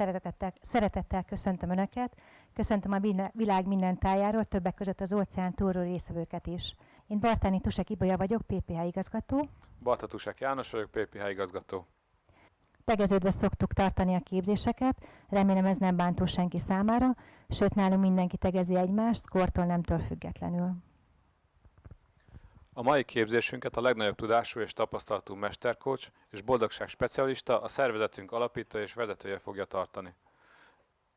Szeretettel, szeretettel köszöntöm Önöket, köszöntöm a világ minden tájáról, többek között az óceán túlról részvevőket is. Én Bartáni Tusek Ibolya vagyok, PPH igazgató. Barta Tusek János vagyok, PPH igazgató. Tegeződve szoktuk tartani a képzéseket, remélem ez nem bántó senki számára, sőt nálunk mindenki tegezi egymást, kortól nemtől függetlenül. A mai képzésünket a legnagyobb tudású és tapasztalatú mesterkocs és boldogság specialista, a szervezetünk alapító és vezetője fogja tartani.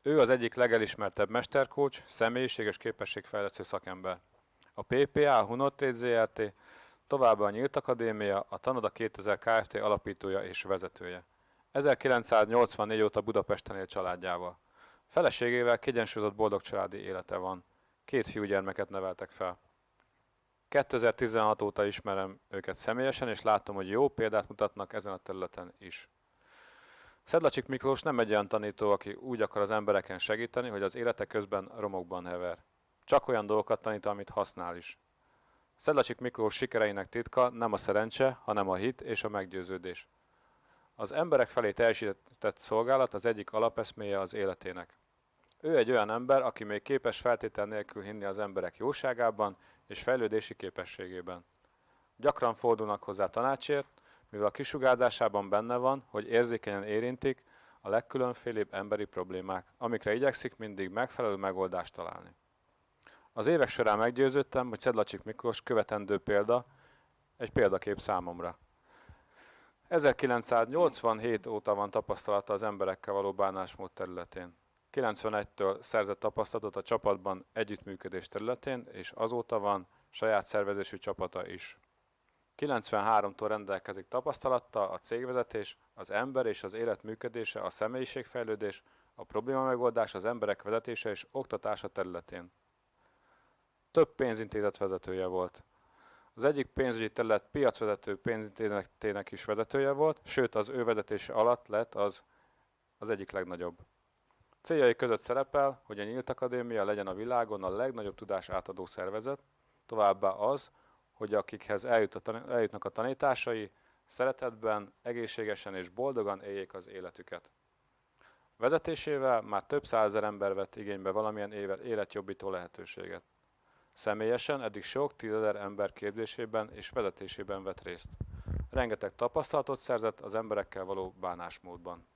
Ő az egyik legelismertebb mesterkocs, személyiség és képességfejlesztő szakember. A PPA, a Hunortrade ZRT, továbbá a Nyílt Akadémia, a Tanoda 2000 Kft. alapítója és vezetője. 1984 óta Budapesten él családjával. Feleségével kiegyensúlyozott boldog családi élete van. Két fiúgyermeket neveltek fel. 2016 óta ismerem őket személyesen, és látom, hogy jó példát mutatnak ezen a területen is. Szedlacsik Miklós nem egy olyan tanító, aki úgy akar az embereken segíteni, hogy az élete közben romokban hever. Csak olyan dolgokat tanít, amit használ is. Szedlacsik Miklós sikereinek titka nem a szerencse, hanem a hit és a meggyőződés. Az emberek felé teljesített szolgálat az egyik alapeszméje az életének. Ő egy olyan ember, aki még képes feltétel nélkül hinni az emberek jóságában és fejlődési képességében. Gyakran fordulnak hozzá tanácsért, mivel a kisugárzásában benne van, hogy érzékenyen érintik a legkülönfélébb emberi problémák, amikre igyekszik mindig megfelelő megoldást találni. Az évek során meggyőződtem, hogy Szedlacsik Miklós követendő példa, egy példakép számomra. 1987 óta van tapasztalata az emberekkel való bánásmód területén. 91-től szerzett tapasztalatot a csapatban együttműködés területén, és azóta van saját szervezésű csapata is. 93-tól rendelkezik tapasztalattal a cégvezetés, az ember és az élet működése, a személyiségfejlődés, a probléma megoldás, az emberek vezetése és oktatása területén. Több pénzintézet vezetője volt. Az egyik pénzügyi terület piacvezető pénzintézetének is vezetője volt, sőt az ő vezetése alatt lett az, az egyik legnagyobb. Céljai között szerepel, hogy a Nyílt Akadémia legyen a világon a legnagyobb tudás átadó szervezet, továbbá az, hogy akikhez eljut a eljutnak a tanításai, szeretetben, egészségesen és boldogan éljék az életüket. Vezetésével már több százezer ember vett igénybe valamilyen életjobbító lehetőséget. Személyesen eddig sok tízezer ember képzésében és vezetésében vett részt. Rengeteg tapasztalatot szerzett az emberekkel való bánásmódban.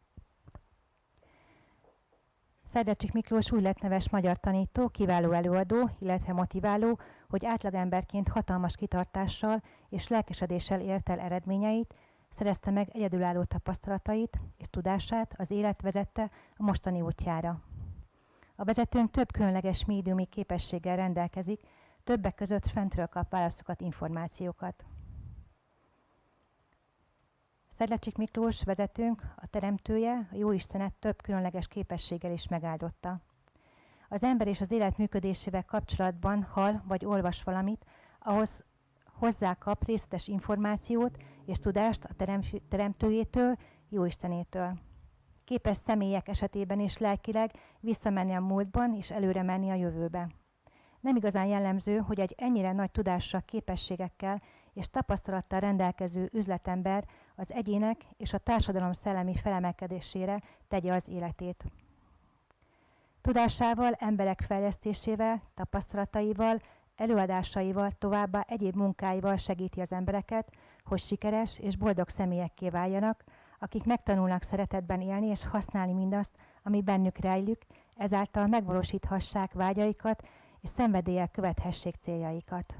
Szerdecsik Miklós új lett neves magyar tanító, kiváló előadó, illetve motiváló, hogy átlagemberként hatalmas kitartással és lelkesedéssel ért el eredményeit, szerezte meg egyedülálló tapasztalatait és tudását, az élet vezette a mostani útjára. A vezetőnk több különleges médiumi képességgel rendelkezik, többek között fentről kap válaszokat, információkat. Szedlecsik Miklós vezetőnk, a teremtője, a Jóistenet több különleges képességgel is megáldotta. Az ember és az élet működésével kapcsolatban hal vagy olvas valamit, ahhoz hozzá kap részletes információt és tudást a teremtőjétől, Jóistenétől. Képes személyek esetében is lelkileg visszamenni a múltban és előre menni a jövőbe. Nem igazán jellemző, hogy egy ennyire nagy tudással, képességekkel és tapasztalattal rendelkező üzletember az egyének és a társadalom szellemi felemelkedésére tegye az életét. Tudásával, emberek fejlesztésével, tapasztalataival, előadásaival, továbbá egyéb munkáival segíti az embereket, hogy sikeres és boldog személyekké váljanak, akik megtanulnak szeretetben élni és használni mindazt, ami bennük rejlük, ezáltal megvalósíthassák vágyaikat és szenvedéllyel követhessék céljaikat.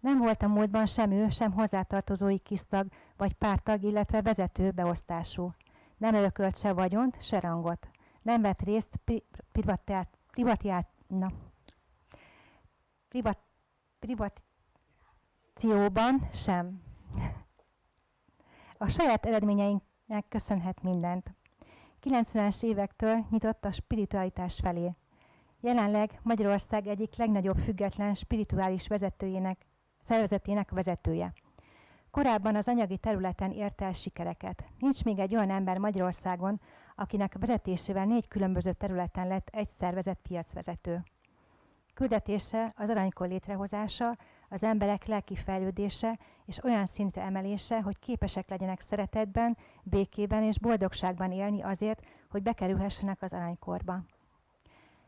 Nem volt a múltban sem ő, sem hozzátartozói kisztag vagy pártag, illetve vezető beosztású. Nem örökölt se vagyont, se rangot. Nem vett részt pri- privatiát, privatiát, na, privat, privatícióban sem. A saját eredményeinknek köszönhet mindent. 90-es évektől nyitott a spiritualitás felé. Jelenleg Magyarország egyik legnagyobb független spirituális vezetőjének szervezetének vezetője. Korábban az anyagi területen ért el sikereket. Nincs még egy olyan ember Magyarországon, akinek vezetésével négy különböző területen lett egy szervezet piacvezető. Küldetése az aranykor létrehozása, az emberek lelki fejlődése és olyan szintre emelése, hogy képesek legyenek szeretetben, békében és boldogságban élni azért, hogy bekerülhessenek az aranykorba.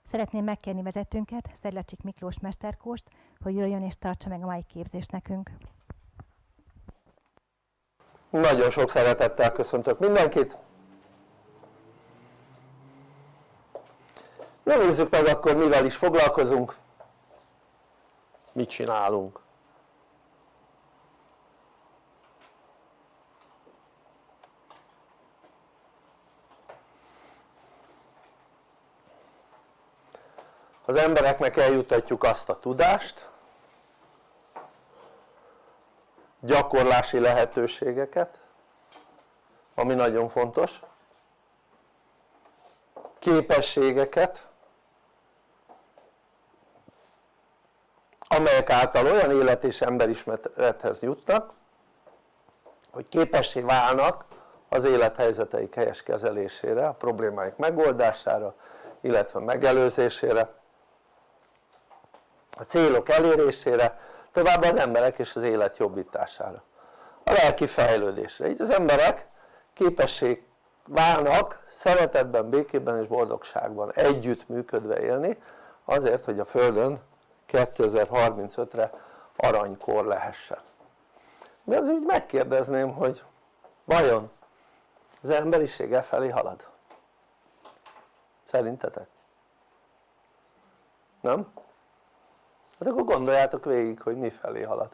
Szeretném megkérni vezetőnket, Szedlacsik Miklós Mesterkóst, hogy jöjjön és tartsa meg a mai képzést nekünk. Nagyon sok szeretettel köszöntök mindenkit! Na nézzük meg akkor mivel is foglalkozunk, mit csinálunk. Az embereknek eljutatjuk azt a tudást, gyakorlási lehetőségeket, ami nagyon fontos, képességeket, amelyek által olyan élet és emberismerethez jutnak, hogy képessé válnak az élethelyzeteik helyes kezelésére, a problémáik megoldására, illetve megelőzésére, a célok elérésére, tovább az emberek és az élet jobbítására, a lelki fejlődésre. Így az emberek képesség válnak szeretetben, békében és boldogságban együtt működve élni azért hogy a Földön 2035-re aranykor lehessen de az úgy megkérdezném hogy vajon az emberiség e felé halad? szerintetek? nem? Hát akkor gondoljátok végig hogy mi felé halad.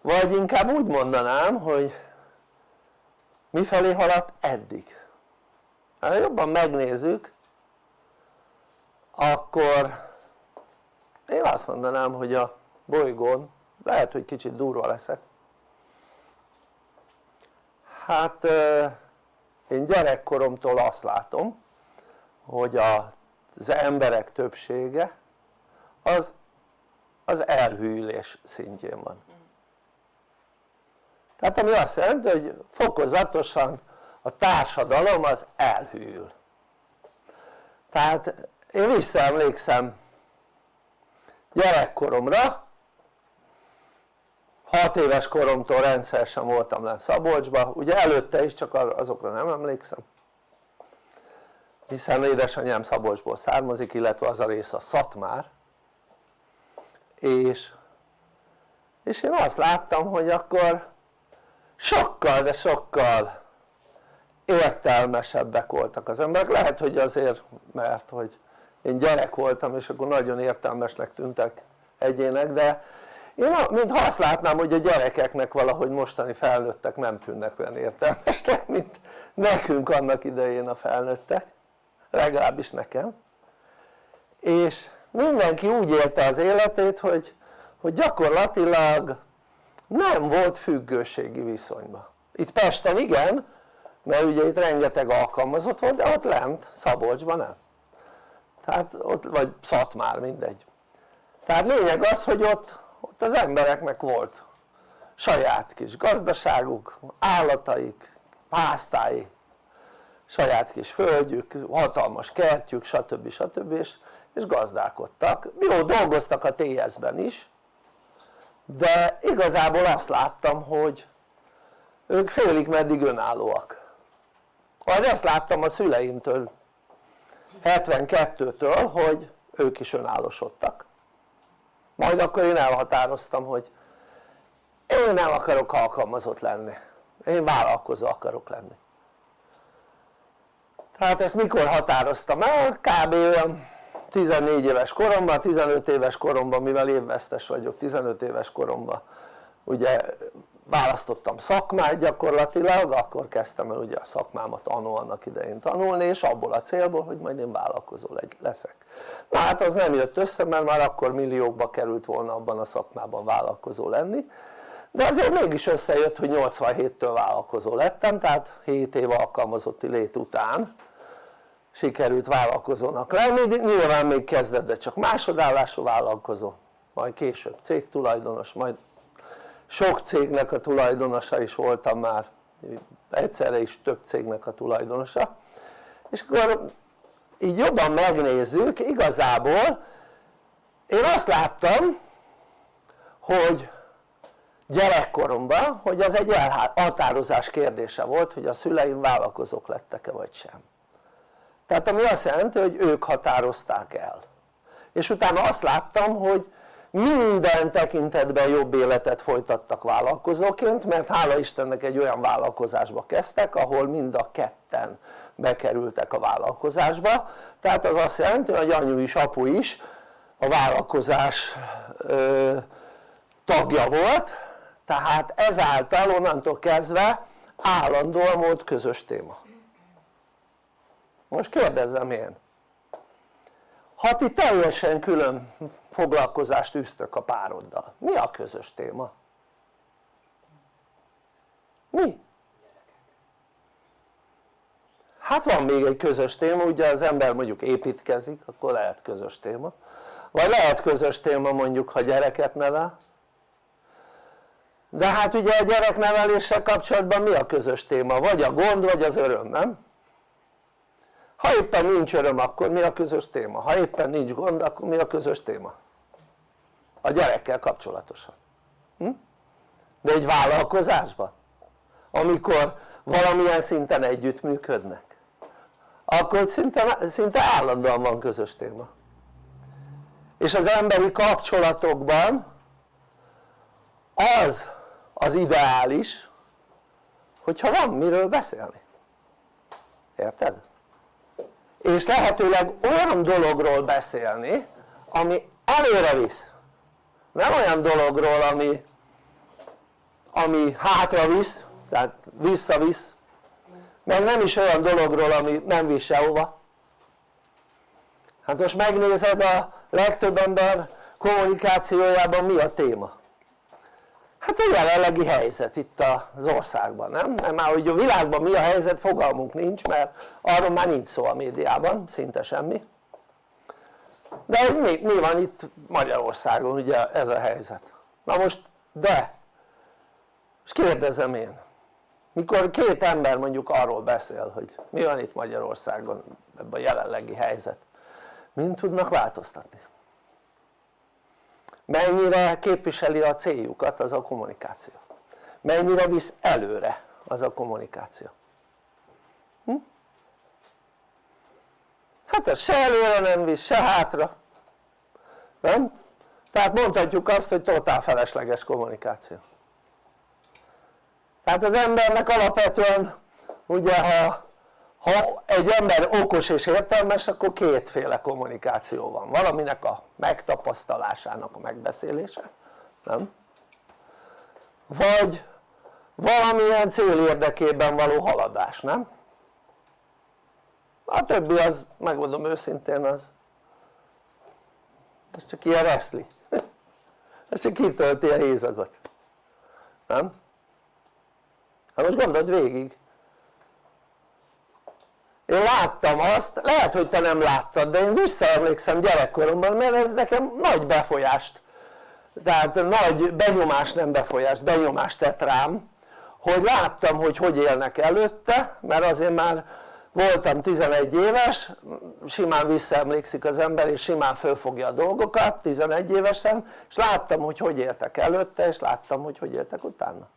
Vagy inkább úgy mondanám hogy mi felé haladt eddig. Ha jobban megnézzük akkor én azt mondanám hogy a bolygón lehet hogy kicsit durva leszek. Hát én gyerekkoromtól azt látom hogy az emberek többsége az az elhűlés szintjén van. Tehát ami azt jelenti hogy fokozatosan a társadalom az elhűl. Tehát én visszaemlékszem gyerekkoromra 6 éves koromtól rendszeresen voltam le Szabolcsba, ugye előtte is csak azokra nem emlékszem hiszen édesanyám Szabolcsból származik illetve az a rész a Szatmár és, és én azt láttam hogy akkor sokkal de sokkal értelmesebbek voltak az emberek, lehet hogy azért mert hogy én gyerek voltam és akkor nagyon értelmesnek tűntek egyének de én mintha azt látnám hogy a gyerekeknek valahogy mostani felnőttek nem tűnnek olyan értelmesnek mint nekünk annak idején a felnőttek legalábbis nekem. És mindenki úgy élte az életét hogy, hogy gyakorlatilag nem volt függőségi viszonyban itt Pesten igen mert ugye itt rengeteg alkalmazott volt de ott lent Szabolcsban nem. Tehát ott vagy Szatmár mindegy. Tehát lényeg az hogy ott, ott az embereknek volt saját kis gazdaságuk, állataik, pásztái, saját kis földjük, hatalmas kertjük stb. stb. és, és gazdálkodtak, jó dolgoztak a TS-ben is de igazából azt láttam hogy ők félig meddig önállóak. Majd azt láttam a szüleimtől 72-től hogy ők is önállósodtak. Majd akkor én elhatároztam hogy én nem akarok alkalmazott lenni. Én vállalkozó akarok lenni tehát ezt mikor határoztam el? kb. olyan 14 éves koromban, 15 éves koromban mivel évvesztes vagyok 15 éves koromban ugye választottam szakmát gyakorlatilag, akkor kezdtem el ugye a szakmámat annó annak idején tanulni és abból a célból hogy majd én vállalkozó leszek na hát az nem jött össze mert már akkor milliókba került volna abban a szakmában vállalkozó lenni de azért mégis összejött hogy 87-től vállalkozó lettem tehát 7 év alkalmazotti lét után sikerült vállalkozónak lenni, nyilván még kezdetben csak másodállású vállalkozó. Majd később cégtulajdonos, majd sok cégnek a tulajdonosa is voltam már. Egyszerre is több cégnek a tulajdonosa. És akkor így jobban megnézzük igazából én azt láttam hogy gyerekkoromban hogy az egy elhatározás kérdése volt hogy a szüleim vállalkozók lettek-e vagy sem tehát ami azt jelenti hogy ők határozták el. És utána azt láttam hogy minden tekintetben jobb életet folytattak vállalkozóként mert hála Istennek egy olyan vállalkozásba kezdtek ahol mind a ketten bekerültek a vállalkozásba. Tehát az azt jelenti hogy anyu is apu is a vállalkozás ö, tagja volt. Tehát ezáltal onnantól kezdve állandóan volt közös téma most kérdezzem én ha ti teljesen külön foglalkozást űztök a pároddal, mi a közös téma? mi? hát van még egy közös téma, ugye az ember mondjuk építkezik, akkor lehet közös téma vagy lehet közös téma mondjuk ha gyereket nevel de hát ugye a gyerekneveléssel kapcsolatban mi a közös téma? vagy a gond vagy az öröm, nem? Ha éppen nincs öröm akkor mi a közös téma? ha éppen nincs gond akkor mi a közös téma? a gyerekkel kapcsolatosan hm? de egy vállalkozásban amikor valamilyen szinten együttműködnek akkor szinte, szinte állandóan van közös téma és az emberi kapcsolatokban az az ideális hogyha van miről beszélni érted? És lehetőleg olyan dologról beszélni ami előre visz. Nem olyan dologról ami ami hátra visz tehát visszavisz. Meg nem is olyan dologról ami nem visz sehova. Hát most megnézed a legtöbb ember kommunikációjában mi a téma hát a jelenlegi helyzet itt az országban, nem? mert már hogy a világban mi a helyzet fogalmunk nincs mert arról már nincs szó a médiában, szinte semmi. De mi, mi van itt Magyarországon ugye ez a helyzet? Na most de és kérdezem én mikor két ember mondjuk arról beszél hogy mi van itt Magyarországon ebben a jelenlegi helyzet mind tudnak változtatni mennyire képviseli a céljukat az a kommunikáció mennyire visz előre az a kommunikáció hm? hát ez se előre nem visz, se hátra nem? tehát mondhatjuk azt hogy totál felesleges kommunikáció tehát az embernek alapvetően ugye ha ha egy ember okos és értelmes akkor kétféle kommunikáció van, valaminek a megtapasztalásának a megbeszélése, nem? vagy valamilyen cél érdekében való haladás, nem? a többi az, megmondom őszintén, az ez csak ilyen reszli ez csak kitölti a hézagot nem? hát most gondold végig én láttam azt, lehet hogy te nem láttad de én visszaemlékszem gyerekkoromban mert ez nekem nagy befolyást tehát nagy benyomást nem befolyást, benyomást tett rám hogy láttam hogy hogy élnek előtte mert azért már voltam 11 éves simán visszaemlékszik az ember és simán fölfogja a dolgokat 11 évesen és láttam hogy hogy éltek előtte és láttam hogy hogy éltek utána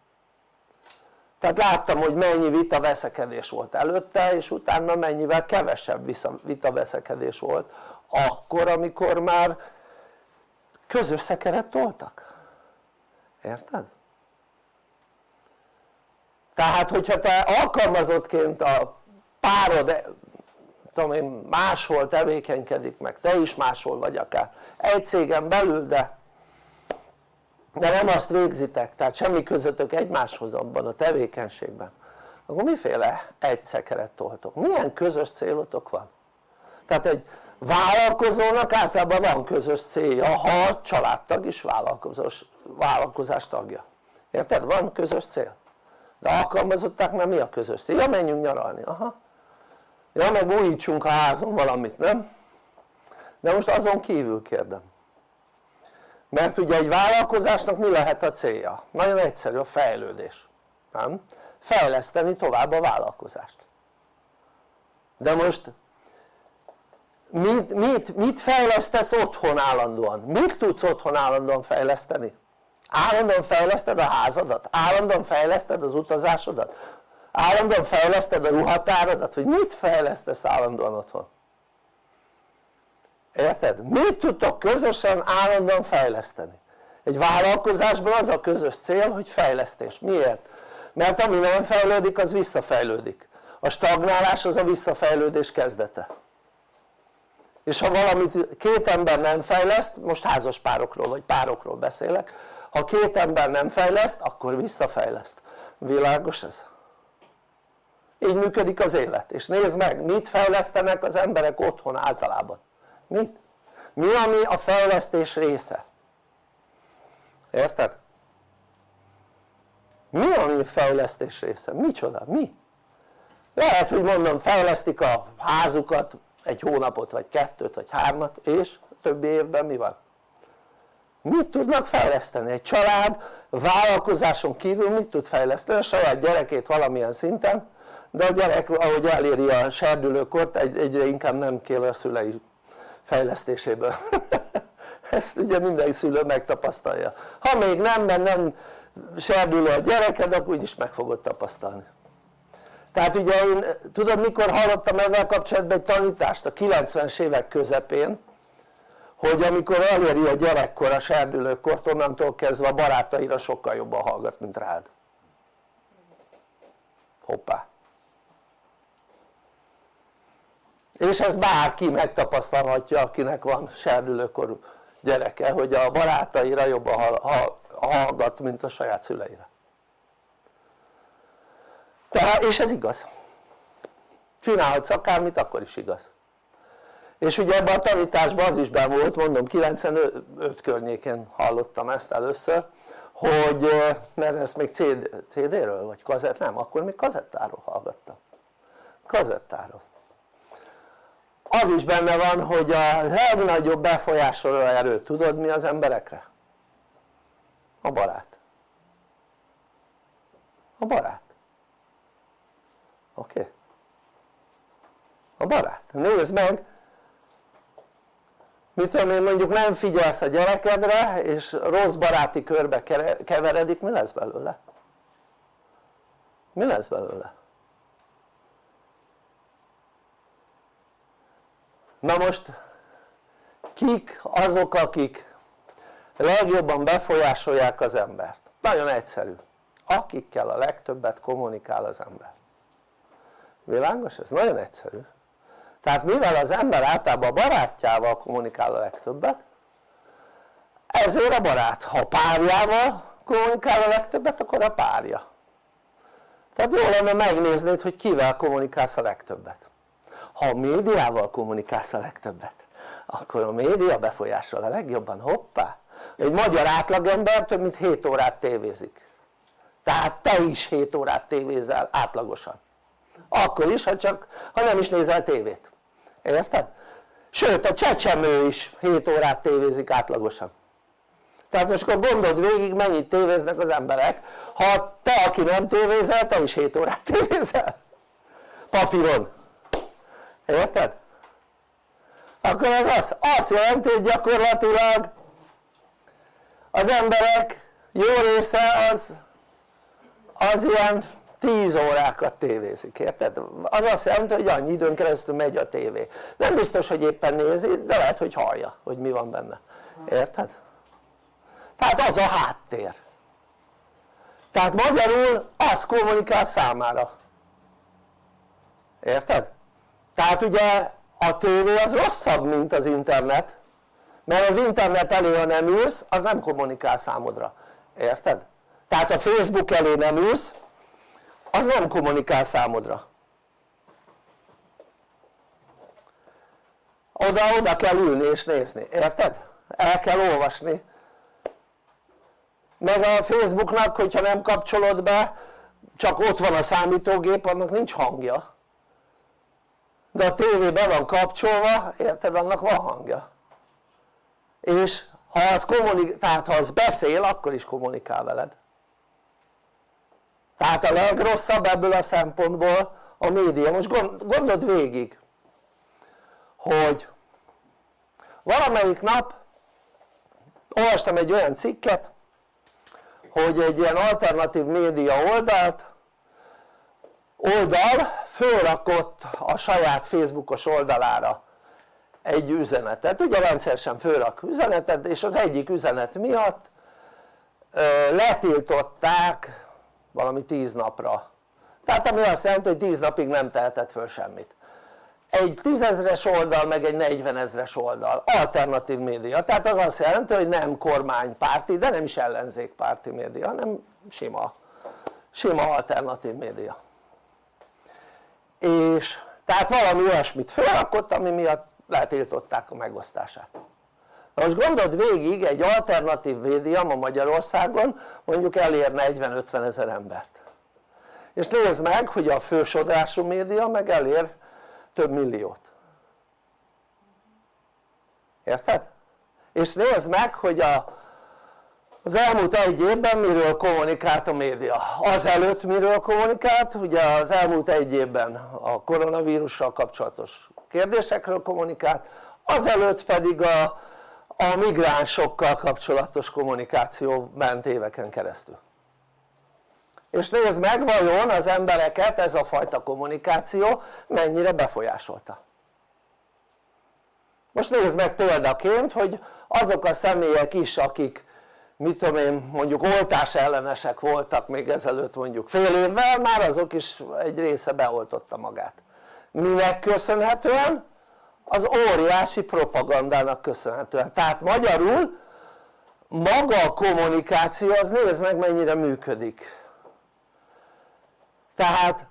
tehát láttam hogy mennyi vita veszekedés volt előtte és utána mennyivel kevesebb vita veszekedés volt akkor amikor már közös szekeret toltak érted? tehát hogyha te alkalmazottként a párod tudom én máshol tevékenykedik meg te is máshol vagy akár egy cégen belül de de nem azt végzitek, tehát semmi közöttök egymáshoz abban a tevékenységben akkor miféle egy szekeret toltok? milyen közös célotok van? tehát egy vállalkozónak általában van közös célja ha a családtag is vállalkozós, vállalkozás tagja érted? van közös cél de alkalmazottaknál mi a közös cél? ja menjünk nyaralni, aha ja meg újítsunk a házon valamit, nem? de most azon kívül kérdem mert ugye egy vállalkozásnak mi lehet a célja? nagyon egyszerű a fejlődés nem? fejleszteni tovább a vállalkozást de most mit, mit, mit fejlesztesz otthon állandóan? mit tudsz otthon állandóan fejleszteni? állandóan fejleszted a házadat? állandóan fejleszted az utazásodat? állandóan fejleszted a ruhatáradat? vagy mit fejlesztesz állandóan otthon? Érted? mit tudtok közösen állandóan fejleszteni? egy vállalkozásban az a közös cél hogy fejlesztés, miért? mert ami nem fejlődik az visszafejlődik a stagnálás az a visszafejlődés kezdete és ha valamit két ember nem fejleszt, most házas párokról vagy párokról beszélek ha két ember nem fejleszt akkor visszafejleszt, világos ez? így működik az élet és nézd meg mit fejlesztenek az emberek otthon általában mit? mi ami a fejlesztés része? érted? mi ami a fejlesztés része? micsoda? mi? lehet hogy mondom fejlesztik a házukat egy hónapot vagy kettőt vagy hármat és többi évben mi van? mit tudnak fejleszteni? egy család vállalkozáson kívül mit tud fejleszteni? a saját gyerekét valamilyen szinten de a gyerek ahogy eléri a serdülőkort egyre inkább nem kér a szülei fejlesztéséből. Ezt ugye minden szülő megtapasztalja. Ha még nem, mert nem serdülő a gyereked akkor úgyis meg fogod tapasztalni. Tehát ugye én tudod mikor hallottam ezzel kapcsolatban egy tanítást? A 90-es évek közepén hogy amikor eléri a gyerekkor a serdülőkort onnantól kezdve a barátaira sokkal jobban hallgat mint rád. Hoppá és ez bárki megtapasztalhatja akinek van serdülőkorú gyereke hogy a barátaira jobban hallgat mint a saját szüleire tehát és ez igaz csinálhatsz akármit akkor is igaz és ugye ebben a tanításban az is ben volt mondom 95 környékén hallottam ezt először hogy mert ezt még CD, CD-ről vagy kazett, nem akkor még kazettáról hallgattam kazettáról az is benne van hogy a legnagyobb befolyásoló erő tudod mi az emberekre? a barát a barát oké? A barát, nézd meg mit tudom én mondjuk nem figyelsz a gyerekedre és rossz baráti körbe keveredik mi lesz belőle? mi lesz belőle? Na most kik azok akik legjobban befolyásolják az embert? nagyon egyszerű. Akikkel a legtöbbet kommunikál az ember. Világos? ez nagyon egyszerű. Tehát mivel az ember általában a barátjával kommunikál a legtöbbet ezért a barát, ha a párjával kommunikál a legtöbbet akkor a párja. Tehát jó lenne megnéznéd hogy kivel kommunikálsz a legtöbbet ha a médiával kommunikálsz a legtöbbet akkor a média befolyásol a legjobban, hoppá! Egy magyar átlagember több mint 7 órát tévézik. Tehát te is 7 órát tévézel átlagosan. Akkor is ha, csak, ha nem is nézel tévét. Érted? sőt a csecsemő is 7 órát tévézik átlagosan. Tehát most akkor gondold végig mennyit tévéznek az emberek. Ha te aki nem tévézel te is 7 órát tévézel. Papíron érted? akkor az azt, azt jelenti hogy gyakorlatilag az emberek jó része az az ilyen 10 órákat tévézik, érted? az azt jelenti hogy annyi időn keresztül megy a tévé nem biztos hogy éppen nézi de lehet hogy hallja hogy mi van benne, érted? tehát az a háttér tehát magyarul az kommunikál számára érted? Tehát ugye a tévé az rosszabb mint az internet mert az internet elé ha nem ülsz az nem kommunikál számodra, érted? tehát a Facebook elé nem ülsz az nem kommunikál számodra. Oda-oda kell ülni és nézni, érted? el kell olvasni. Meg a Facebooknak hogyha nem kapcsolod be csak ott van a számítógép annak nincs hangja de a tévé be van kapcsolva, érted? annak van hangja. És ha az, kommunik, tehát ha az beszél akkor is kommunikál veled. Tehát a legrosszabb ebből a szempontból a média, most gondold végig hogy valamelyik nap olvastam egy olyan cikket hogy egy ilyen alternatív média oldalt oldal fölrakott a saját facebookos oldalára egy üzenetet, ugye rendszeresen fölrak üzenetet és az egyik üzenet miatt letiltották valami 10 napra. Tehát ami azt jelenti hogy 10 napig nem tehetett föl semmit. Egy tízezres oldal meg egy 40 ezres oldal, alternatív média, tehát az azt jelenti hogy nem kormánypárti de nem is ellenzékpárti média hanem sima, sima alternatív média és tehát valami olyasmit felrakott ami miatt letiltották a megosztását. Na most gondold végig egy alternatív média ma Magyarországon mondjuk elér 40-50 ezer embert. És nézd meg hogy a fősodrású média meg elér több milliót. Érted? és nézd meg hogy a, az elmúlt egy évben miről kommunikált a média? Azelőtt miről kommunikált? Ugye az elmúlt egy évben a koronavírussal kapcsolatos kérdésekről kommunikált azelőtt pedig a, a migránsokkal kapcsolatos kommunikáció ment éveken keresztül. És nézd meg vajon az embereket ez a fajta kommunikáció mennyire befolyásolta? Most nézd meg példaként hogy azok a személyek is akik mit tudom én mondjuk oltás ellenesek voltak még ezelőtt mondjuk fél évvel már azok is egy része beoltotta magát. Minek köszönhetően? az óriási propagandának köszönhetően. Tehát magyarul maga a kommunikáció az nézd meg mennyire működik. Tehát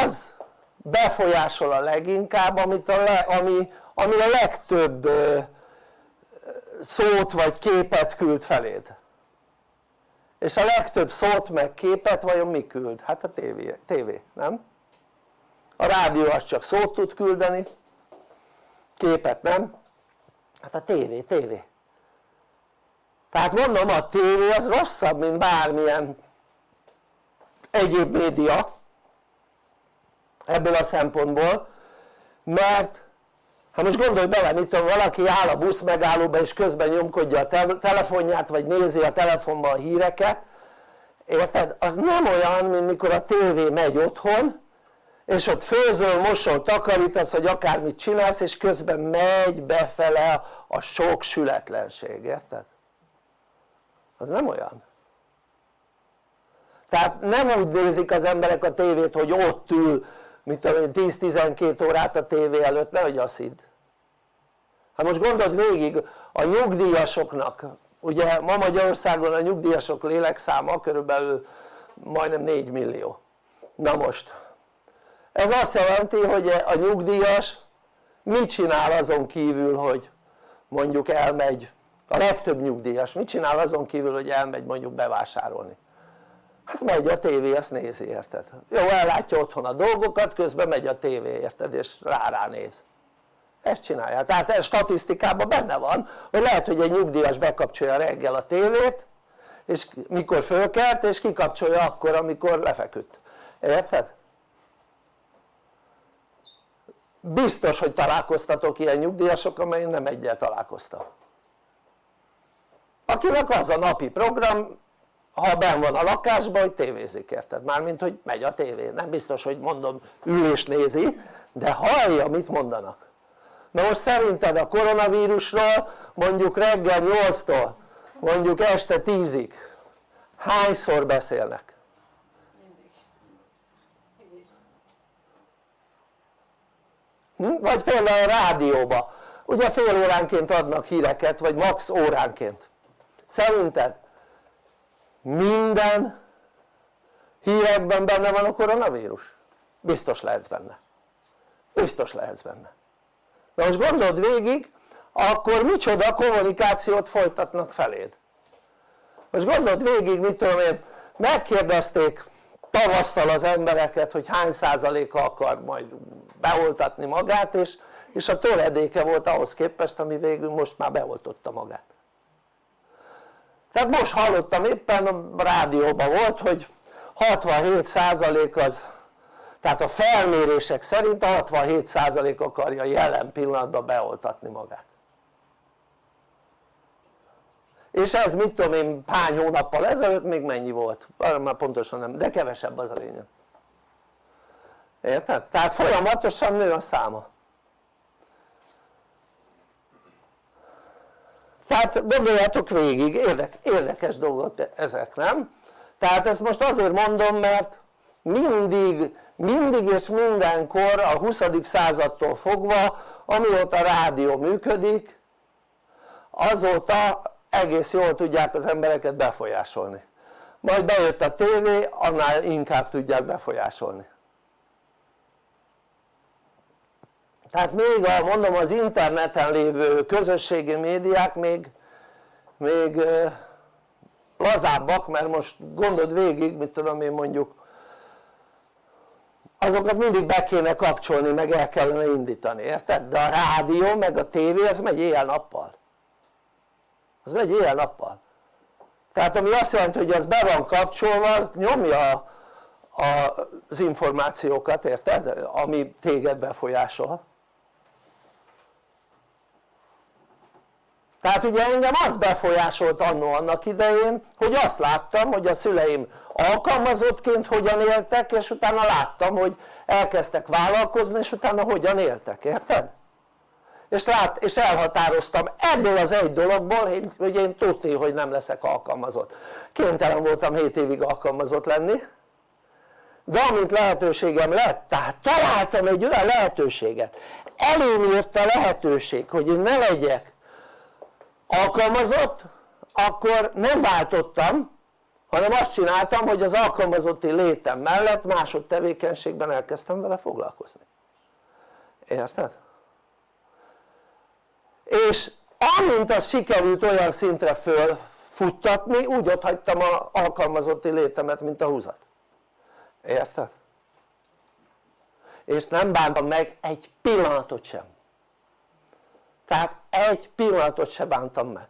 az befolyásol a leginkább amit a le, ami, ami a legtöbb szót vagy képet küld feléd és a legtöbb szót meg képet vajon mi küld? hát a tévé, tévé nem? a rádió az csak szót tud küldeni képet nem? hát a tévé, tévé tehát mondom a tévé az rosszabb mint bármilyen egyéb média ebből a szempontból mert hát most gondolj bele mit tudom valaki áll a busz megállóba és közben nyomkodja a te telefonját vagy nézi a telefonban a híreket érted? az nem olyan mint mikor a tévé megy otthon és ott főzöl, mosol, takarítasz vagy akármit csinálsz és közben megy befele a sok sületlenség, érted? az nem olyan tehát nem úgy nézik az emberek a tévét hogy ott ül mint tudom én 10-12 órát a tévé előtt, nehogy azt hidd hát most gondold végig a nyugdíjasoknak. Ugye ma Magyarországon a nyugdíjasok lélekszáma körülbelül majdnem 4 millió. Na most ez azt jelenti hogy a nyugdíjas mit csinál azon kívül hogy mondjuk elmegy a legtöbb nyugdíjas mit csinál azon kívül hogy elmegy mondjuk bevásárolni? Hát megy a tévé ezt nézi érted? Jó ellátja otthon a dolgokat közben megy a tévé érted? És rá rá néz ezt csinálja, tehát ez statisztikában benne van hogy lehet hogy egy nyugdíjas bekapcsolja reggel a tévét és mikor fölkelt és kikapcsolja akkor amikor lefeküdt, érted? biztos hogy találkoztatok ilyen nyugdíjasok amely nem egyel találkoztam. Akinek az a napi program ha ben van a lakásban hogy tévézik érted? mármint hogy megy a tévé, nem biztos hogy mondom ül és nézi de hallja mit mondanak na most szerinted a koronavírusról mondjuk reggel 8-tól mondjuk este 10-ig hányszor beszélnek? Hm? vagy például a rádióba ugye fél óránként adnak híreket vagy max óránként szerinted minden hírekben benne van a koronavírus? biztos lehetsz benne biztos lehetsz benne de most gondold végig akkor micsoda kommunikációt folytatnak feléd? Most gondold végig mit tudom én megkérdezték tavasszal az embereket hogy hány százaléka akar majd beoltatni magát és, és a töredéke volt ahhoz képest ami végül most már beoltotta magát. Tehát most hallottam éppen a rádióban volt hogy 67% az tehát a felmérések szerint a 67% akarja jelen pillanatban beoltatni magát és ez mit tudom én hány hónappal ezelőtt még mennyi volt? már pontosan nem, de kevesebb az a lényeg érted? tehát folyamatosan nő a száma tehát gondoljátok végig, érdek, érdekes dolgok ezek nem? tehát ezt most azért mondom mert mindig, mindig és mindenkor a 20. századtól fogva amióta rádió működik azóta egész jól tudják az embereket befolyásolni majd bejött a tévé annál inkább tudják befolyásolni tehát még a, mondom az interneten lévő közösségi médiák még, még lazábbak mert most gondold végig mit tudom én mondjuk azokat mindig be kéne kapcsolni meg el kellene indítani érted? de a rádió meg a tévé az megy éjjel-nappal az megy éjjel-nappal tehát ami azt jelenti hogy az be van kapcsolva az nyomja a, az információkat érted? ami téged befolyásol tehát ugye engem az befolyásolt annó annak idején hogy azt láttam hogy a szüleim alkalmazottként hogyan éltek és utána láttam hogy elkezdtek vállalkozni és utána hogyan éltek, érted? és, lát, és elhatároztam ebből az egy dologból hogy én tudti hogy nem leszek alkalmazott. Kénytelen voltam 7 évig alkalmazott lenni. De amint lehetőségem lett, tehát találtam egy olyan lehetőséget. Elém jött a lehetőség hogy én ne legyek alkalmazott akkor nem váltottam hanem azt csináltam hogy az alkalmazotti létem mellett másod tevékenységben elkezdtem vele foglalkozni érted? és amint az sikerült olyan szintre fölfuttatni úgy ott hagytam az alkalmazotti létemet mint a húzat érted? és nem bántam meg egy pillanatot sem tehát egy pillanatot se bántam meg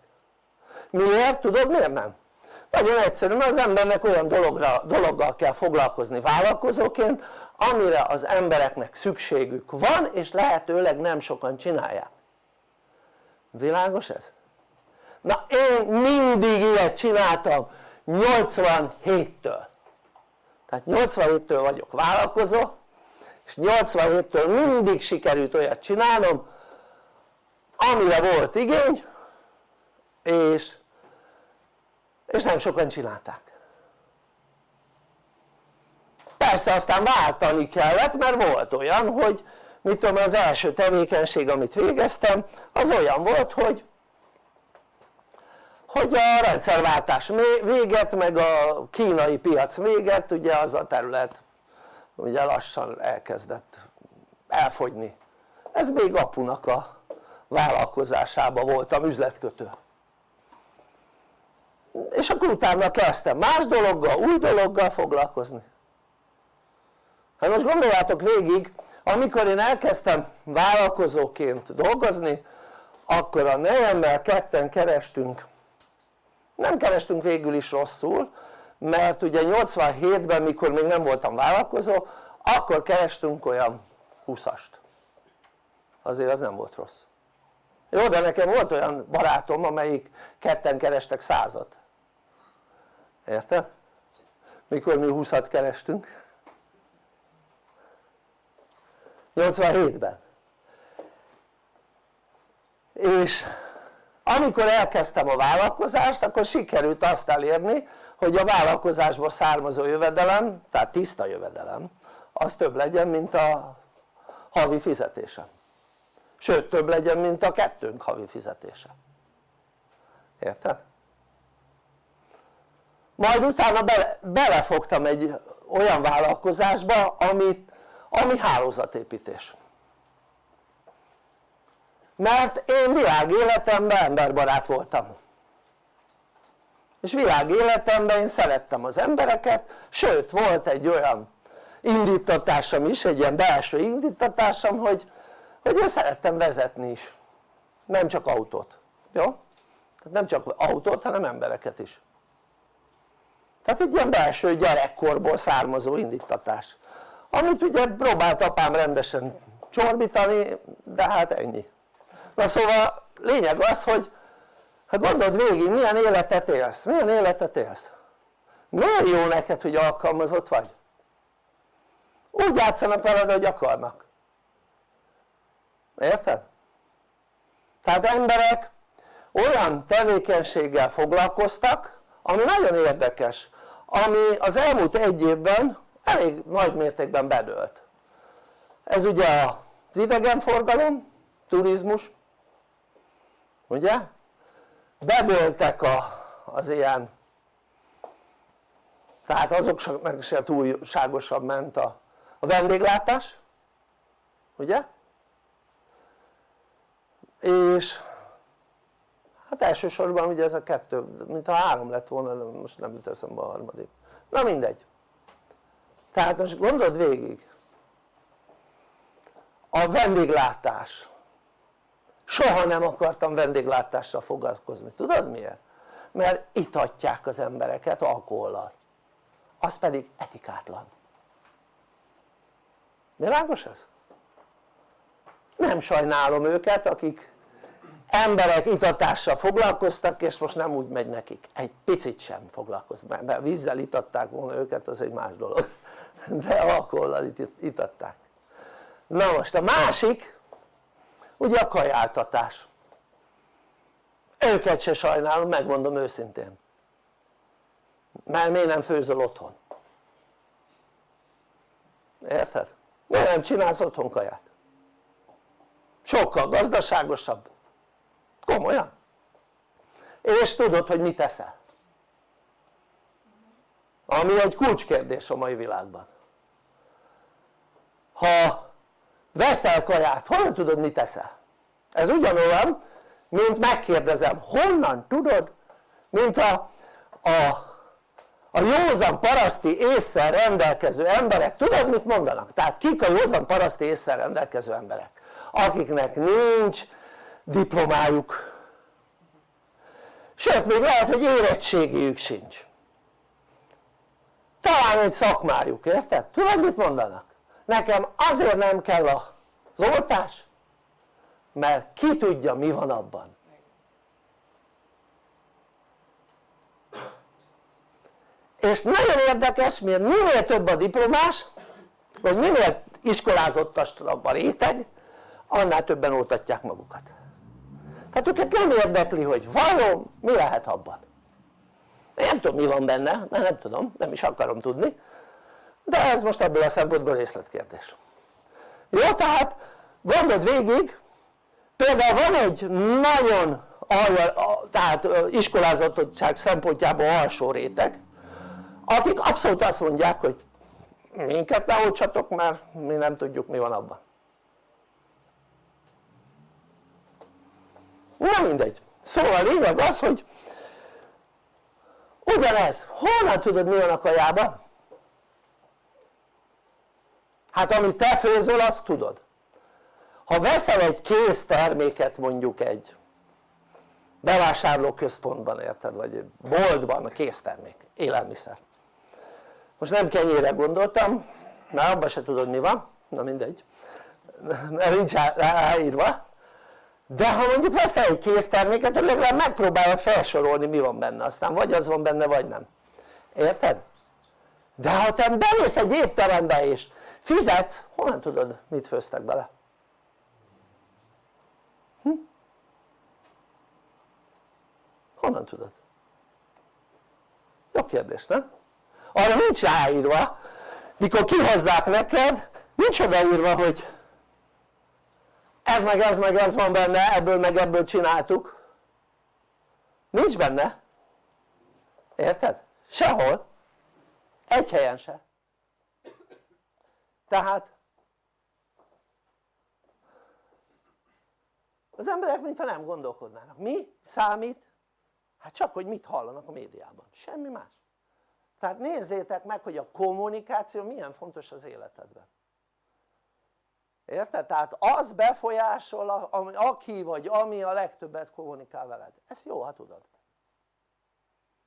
miért? tudod miért nem? Nagyon egyszerű mert az embernek olyan dologra, dologgal kell foglalkozni vállalkozóként amire az embereknek szükségük van és lehetőleg nem sokan csinálják világos ez? na én mindig ilyet csináltam 87-től tehát 87-től vagyok vállalkozó és 87-től mindig sikerült olyat csinálnom amire volt igény és, és nem sokan csinálták. Persze aztán váltani kellett mert volt olyan hogy mit tudom az első tevékenység amit végeztem az olyan volt hogy hogy a rendszerváltás véget meg a kínai piac véget ugye az a terület ugye lassan elkezdett elfogyni. Ez még apunak a vállalkozásában voltam üzletkötő és akkor utána kezdtem más dologgal, új dologgal foglalkozni. Hát most gondoljátok végig amikor én elkezdtem vállalkozóként dolgozni akkor a nejemmel ketten kerestünk. Nem kerestünk végül is rosszul mert ugye 87-ben mikor még nem voltam vállalkozó akkor kerestünk olyan 20-ast azért az nem volt rossz. Jó de nekem volt olyan barátom amelyik ketten kerestek százat érted? mikor mi 20-at kerestünk 87-ben és amikor elkezdtem a vállalkozást akkor sikerült azt elérni hogy a vállalkozásból származó jövedelem tehát tiszta jövedelem az több legyen mint a havi fizetésem sőt több legyen mint a kettőnk havi fizetése érted? Majd utána bele, belefogtam egy olyan vállalkozásba amit, ami hálózatépítés. Mert én világéletemben emberbarát voltam. És világéletemben én szerettem az embereket sőt volt egy olyan indítatásom is, egy ilyen belső indítatásom hogy hogy én szerettem vezetni is. Nem csak autót, jó? tehát nem csak autót hanem embereket is tehát egy ilyen belső gyerekkorból származó indítatás. Amit ugye próbált apám rendesen csorbítani de hát ennyi. Na szóval lényeg az hogy hát gondold végig milyen életet élsz, milyen életet élsz? Miért jó neked hogy alkalmazott vagy? úgy játszanak veled hogy akarnak. Érted? tehát emberek olyan tevékenységgel foglalkoztak ami nagyon érdekes ami az elmúlt egy évben elég nagy mértékben bedőlt ez ugye az idegenforgalom, turizmus ugye? bedőltek a, az ilyen tehát azoknak se túlságosabb ment a, a vendéglátás ugye? és hát elsősorban ugye ez a kettő, mint ha három lett volna, de most nem jut eszembe a harmadik. Na mindegy. Tehát most gondold végig. A vendéglátás. Soha nem akartam vendéglátással foglalkozni, tudod miért? mert itatják az embereket alkohollal. Az pedig etikátlan. Világos ez? nem sajnálom őket akik emberek itatással foglalkoztak és most nem úgy megy nekik, egy picit sem foglalkoznak, mert vízzel itatták volna őket az egy más dolog de alkohollal itatták na most a másik ugye a kajáltatás őket se sajnálom megmondom őszintén mert miért nem főzöl otthon? érted? miért nem csinálsz otthon kaját? sokkal gazdaságosabb komolyan és tudod hogy mit eszel ami egy kulcskérdés a mai világban ha veszel kaját honnan tudod mit eszel? ez ugyanolyan mint megkérdezem honnan tudod mint a, a, a józan paraszti észre rendelkező emberek tudod mit mondanak? tehát kik a józan paraszti észre rendelkező emberek? akiknek nincs diplomájuk sőt még lehet hogy érettségiük sincs talán egy szakmájuk, érted? tudod mit mondanak? nekem azért nem kell az oltás mert ki tudja mi van abban és nagyon érdekes mert minél több a diplomás vagy minél iskolázottabb a réteg annál többen oltatják magukat tehát őket nem érdekli hogy vajon mi lehet abban. Nem tudom mi van benne, mert nem tudom, nem is akarom tudni. De ez most ebből a szempontból részletkérdés. Jó tehát gondold végig például van egy nagyon tehát iskolázottság szempontjából alsó réteg akik abszolút azt mondják hogy minket ne mert mi nem tudjuk mi van abban na mindegy. Szóval a lényeg az hogy ugyanez, honnan tudod mi van a kajában? hát amit te főzöl azt tudod. Ha veszel egy kész terméket mondjuk egy bevásárlóközpontban érted vagy egy boltban a késztermék, élelmiszer. Most nem kenyére gondoltam mert abban se tudod mi van, na mindegy. Mert nincs ráírva de ha mondjuk veszel egy készterméket hogy legalább megpróbálod felsorolni mi van benne aztán vagy az van benne vagy nem érted? de ha te bemész egy étterembe és fizetsz honnan tudod mit főztek bele? Hm? honnan tudod? jó kérdés nem? arra nincs ráírva mikor kihozzák neked nincs odaírva hogy ez meg ez meg ez van benne ebből meg ebből csináltuk. Nincs benne. Érted? sehol. Egy helyen se. Tehát az emberek mintha nem gondolkodnának. Mi számít? hát csak hogy mit hallanak a médiában, semmi más. Tehát nézzétek meg hogy a kommunikáció milyen fontos az életedben érted? tehát az befolyásol aki vagy ami a legtöbbet kommunikál veled, ezt jó ha tudod.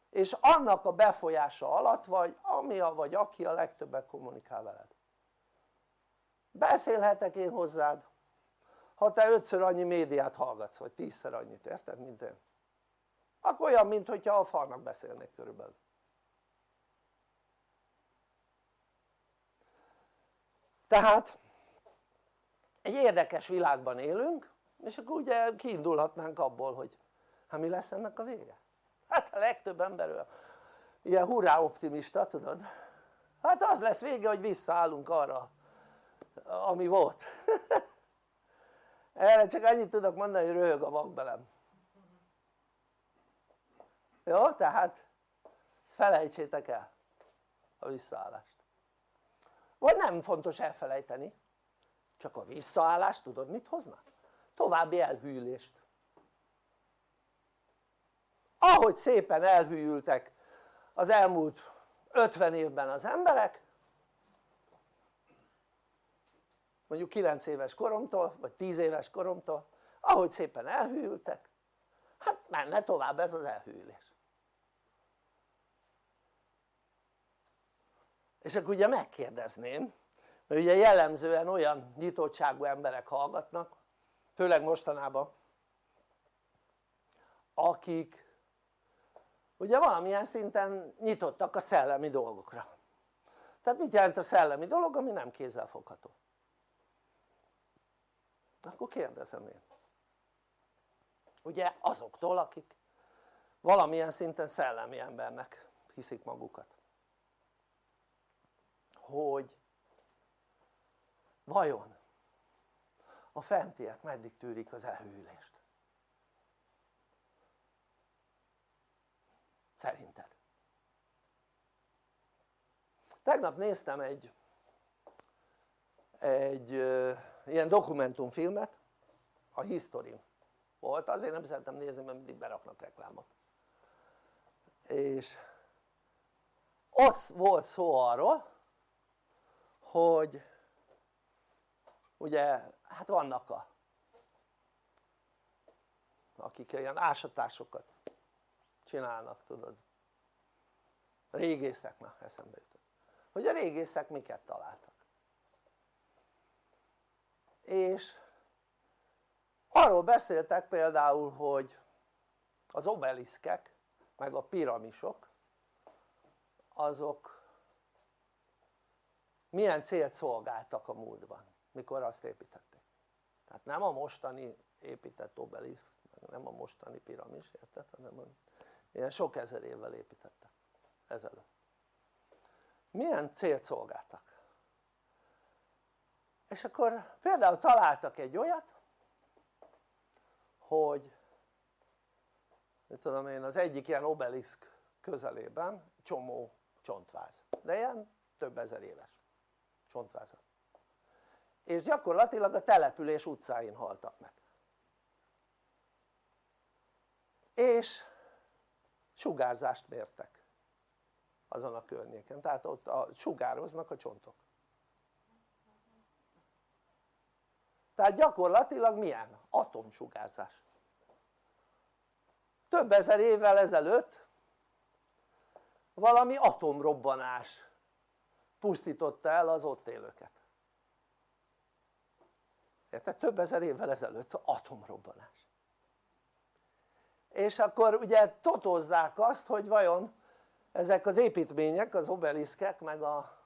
És annak a befolyása alatt vagy ami a vagy aki a legtöbbet kommunikál veled. Beszélhetek én hozzád. Ha te ötször annyi médiát hallgatsz vagy tízszer annyit, érted mint én. Akkor olyan mintha a falnak beszélnék körülbelül. Tehát egy érdekes világban élünk és akkor ugye kiindulhatnánk abból hogy hát mi lesz ennek a vége? hát a legtöbb ember ilyen hurrá optimista tudod hát az lesz vége hogy visszaállunk arra ami volt erre csak annyit tudok mondani hogy röhög a vakbelem jó? tehát ezt felejtsétek el a visszaállást vagy nem fontos elfelejteni csak a visszaállás tudod mit hozna? további elhűlést ahogy szépen elhűltek az elmúlt 50 évben az emberek mondjuk 9 éves koromtól vagy 10 éves koromtól ahogy szépen elhűltek hát menne tovább ez az elhűlés és akkor ugye megkérdezném ugye jellemzően olyan nyitottságú emberek hallgatnak főleg mostanában akik ugye valamilyen szinten nyitottak a szellemi dolgokra. Tehát mit jelent a szellemi dolog ami nem kézzelfogható? Akkor kérdezem én. Ugye azoktól akik valamilyen szinten szellemi embernek hiszik magukat. Hogy vajon a fentiek meddig tűrik az elhűlést? szerinted? tegnap néztem egy egy ilyen dokumentumfilmet a History volt, azért nem szeretem nézni mert mindig beraknak reklámot és ott volt szó arról hogy ugye hát vannak a akik ilyen ásatásokat csinálnak tudod. Régészek, eszembe jutott. Hogy a régészek miket találtak? És arról beszéltek például hogy az obeliszkek meg a piramisok azok milyen célt szolgáltak a múltban mikor azt építették. Tehát nem a mostani épített obeliszk nem a mostani piramis érted? hanem ilyen sok ezer évvel építettek. Ezelőtt. Milyen célt szolgáltak? és akkor például találtak egy olyat hogy mit tudom én az egyik ilyen obeliszk közelében csomó csontváz. De ilyen több ezer éves csontvázat és gyakorlatilag a település utcáin haltak meg. És sugárzást mértek azon a környéken, tehát ott a, sugároznak a csontok. Tehát gyakorlatilag milyen? atomsugárzás. Több ezer évvel ezelőtt valami atomrobbanás pusztította el az ott élőket érted? több ezer évvel ezelőtt atomrobbanás. És akkor ugye totozzák azt hogy vajon ezek az építmények, az obeliszkek meg a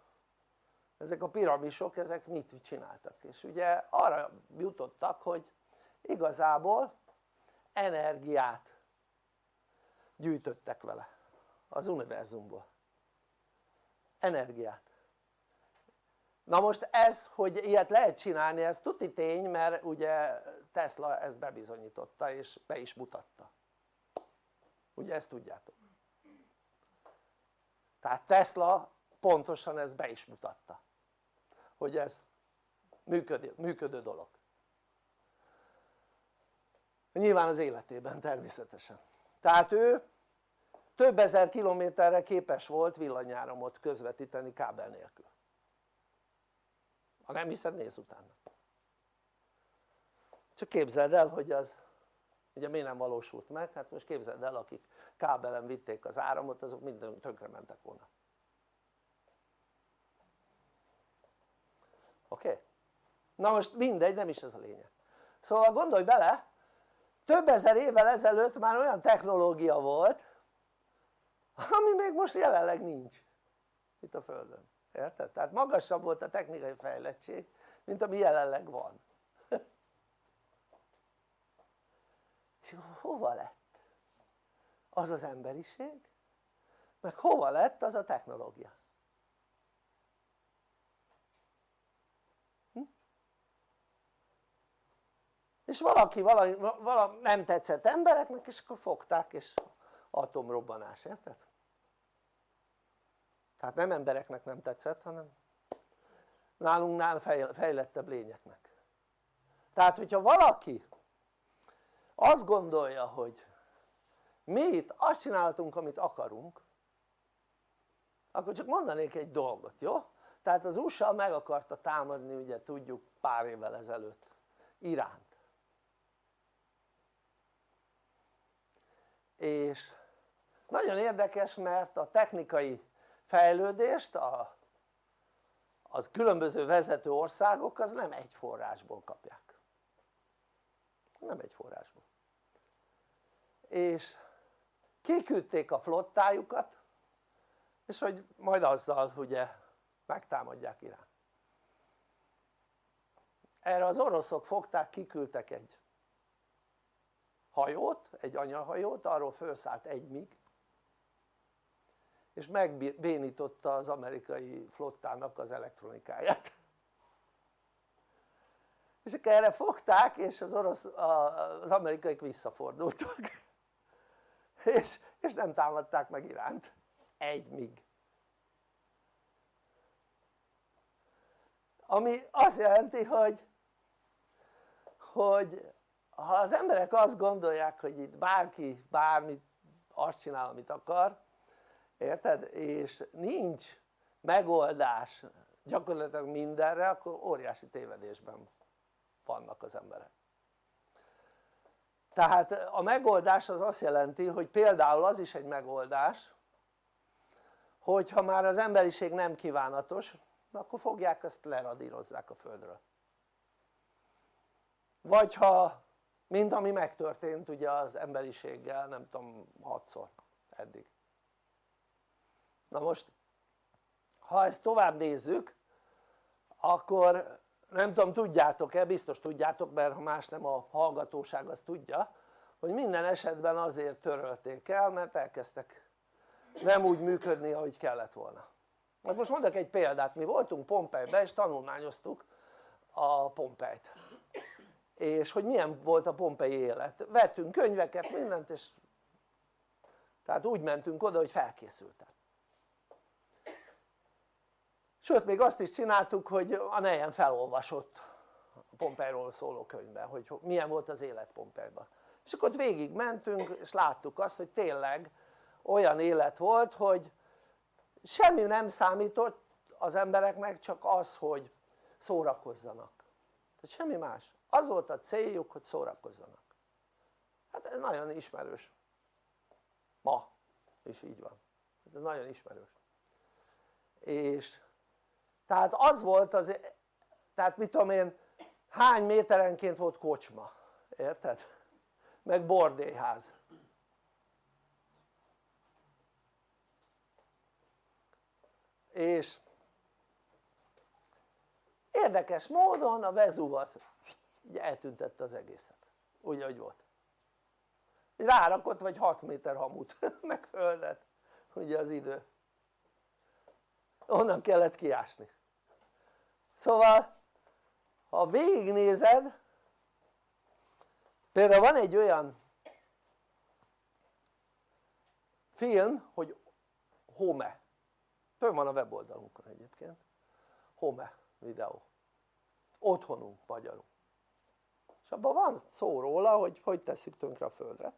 ezek a piramisok ezek mit csináltak? És ugye arra jutottak hogy igazából energiát gyűjtöttek vele az univerzumból. Energiát na most ez hogy ilyet lehet csinálni ez tuti tény mert ugye Tesla ezt bebizonyította és be is mutatta. Ugye ezt tudjátok? Tehát Tesla pontosan ezt be is mutatta hogy ez működő, működő dolog. Nyilván az életében természetesen. Tehát ő több ezer kilométerre képes volt villanyáramot közvetíteni kábel nélkül ha nem hiszed nézz utána csak képzeld el hogy az ugye miért nem valósult meg? hát most képzeld el akik kábelen vitték az áramot azok minden tönkre mentek volna oké? Na most mindegy nem is ez a lényeg szóval gondolj bele több ezer évvel ezelőtt már olyan technológia volt ami még most jelenleg nincs itt a Földön, érted? tehát magasabb volt a technikai fejlettség mint ami jelenleg van és hova lett az az emberiség meg hova lett az a technológia hm? és valaki valami, valami nem tetszett embereknek és akkor fogták és atomrobbanás, érted? Tehát nem embereknek nem tetszett hanem nálunknál fejlettebb lényeknek tehát hogyha valaki azt gondolja hogy mi itt azt csináltunk amit akarunk akkor csak mondanék egy dolgot, jó? tehát az USA meg akarta támadni ugye tudjuk pár évvel ezelőtt Iránt és nagyon érdekes mert a technikai fejlődést a, az különböző vezető országok az nem egy forrásból kapják. Nem egy forrásból. És kiküldték a flottájukat és hogy majd azzal ugye megtámadják Irán. Erre az oroszok fogták, kiküldtek egy hajót, egy anyahajót, arról felszállt egy mig és megbénította az amerikai flottának az elektronikáját. És akkor erre fogták és az, orosz, az amerikaik visszafordultak. És, és nem támadták meg Iránt. Egy mig. Ami azt jelenti hogy hogy ha az emberek azt gondolják hogy itt bárki bármit azt csinál amit akar érted? és nincs megoldás gyakorlatilag mindenre akkor óriási tévedésben vannak az emberek. Tehát a megoldás az azt jelenti hogy például az is egy megoldás hogyha már az emberiség nem kívánatos akkor fogják ezt leradírozzák a földről. Vagy ha mint ami megtörtént ugye az emberiséggel nem tudom hatszor eddig na most ha ezt tovább nézzük akkor nem tudom tudjátok-e, biztos tudjátok mert ha más nem a hallgatóság az tudja hogy minden esetben azért törölték el mert elkezdtek nem úgy működni ahogy kellett volna. Hát most mondok egy példát, mi voltunk Pompejbe és tanulmányoztuk a Pompejt. És hogy milyen volt a pompei élet, vettünk könyveket mindent és tehát úgy mentünk oda hogy felkészültek sőt még azt is csináltuk hogy a nejen felolvasott a Pompeiról szóló könyvben hogy milyen volt az élet Pompeiban. És akkor ott végig mentünk és láttuk azt hogy tényleg olyan élet volt hogy semmi nem számított az embereknek csak az hogy szórakozzanak. Tehát semmi más. Az volt a céljuk hogy szórakozzanak. Hát ez nagyon ismerős. Ma is így van. Ez nagyon ismerős. És tehát az volt az tehát mit tudom én hány méterenként volt kocsma érted? meg bordélyház és érdekes módon a Vezúv az eltüntette az egészet. Úgy ahogy volt. Rárakott vagy 6 méter hamut meg földet. Ugye az idő onnan kellett kiásni. Szóval ha végignézed például van egy olyan film hogy Home. Fönn van a weboldalunkon egyébként. Home videó. Otthonunk magyarul. És abban van szó róla hogy hogy tesszük tönkre a földre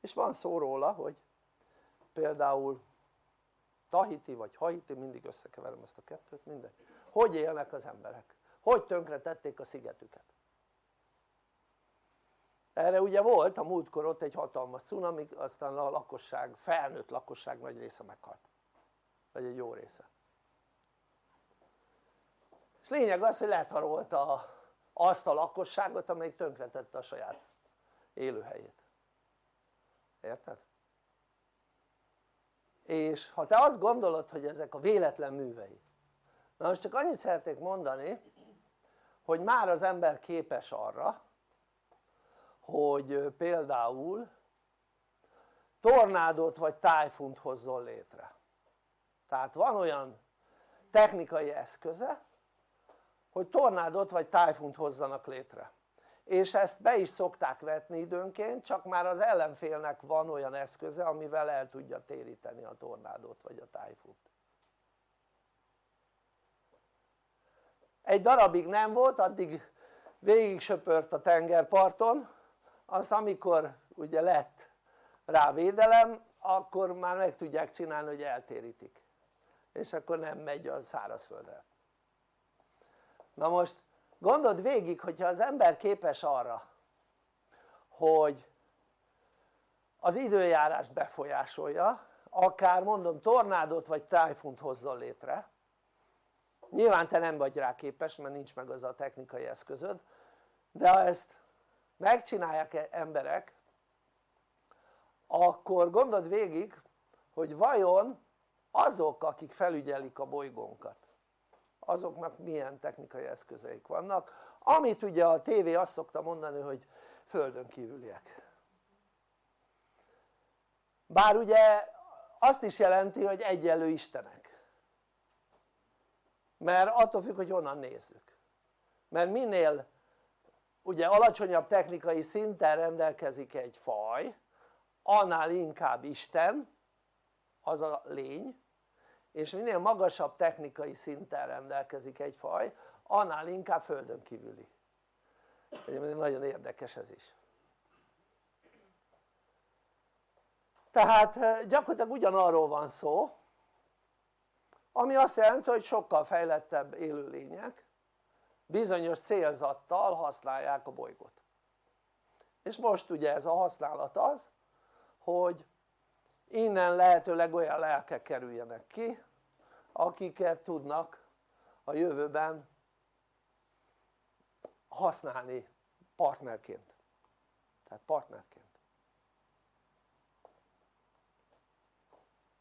és van szó róla hogy például Tahiti vagy Haiti, mindig összekeverem ezt a kettőt, mindegy. Hogy élnek az emberek, hogy tönkre tették a szigetüket? Erre ugye volt a múltkor ott egy hatalmas cunami, aztán a lakosság, felnőtt lakosság nagy része meghalt. Vagy egy jó része. És lényeg az hogy letarolta azt a lakosságot amelyik tönkretette a saját élőhelyét. Érted? És ha te azt gondolod hogy ezek a véletlen művei na most csak annyit szeretnék mondani hogy már az ember képes arra hogy például tornádot vagy tájfunt hozzon létre. Tehát van olyan technikai eszköze hogy tornádot vagy tájfunt hozzanak létre és ezt be is szokták vetni időnként csak már az ellenfélnek van olyan eszköze amivel el tudja téríteni a tornádot vagy a tájfunt egy darabig nem volt addig végig söpört a tengerparton. Azt amikor ugye lett rá védelem akkor már meg tudják csinálni hogy eltérítik. És akkor nem megy a szárazföldre. Na most gondold végig hogyha az ember képes arra hogy az időjárást befolyásolja akár mondom tornádot vagy tájfunt hozzon létre. Nyilván te nem vagy rá képes mert nincs meg az a technikai eszközöd de ha ezt megcsinálják -e emberek akkor gondold végig hogy vajon azok akik felügyelik a bolygónkat azoknak milyen technikai eszközeik vannak amit ugye a tévé azt szokta mondani hogy földön kívüliek. Bár ugye azt is jelenti hogy egyenlő istenek. Mert attól függ hogy honnan nézzük. Mert minél ugye alacsonyabb technikai szinten rendelkezik egy faj annál inkább Isten az a lény és minél magasabb technikai szinten rendelkezik egy faj annál inkább földön kívüli. Nagyon érdekes ez is. Tehát eh, gyakorlatilag ugyanarról van szó ami azt jelenti hogy sokkal fejlettebb élőlények bizonyos célzattal használják a bolygót. És most ugye ez a használat az hogy innen lehetőleg olyan lelkek kerüljenek ki akiket tudnak a jövőben használni partnerként. Tehát partnerként.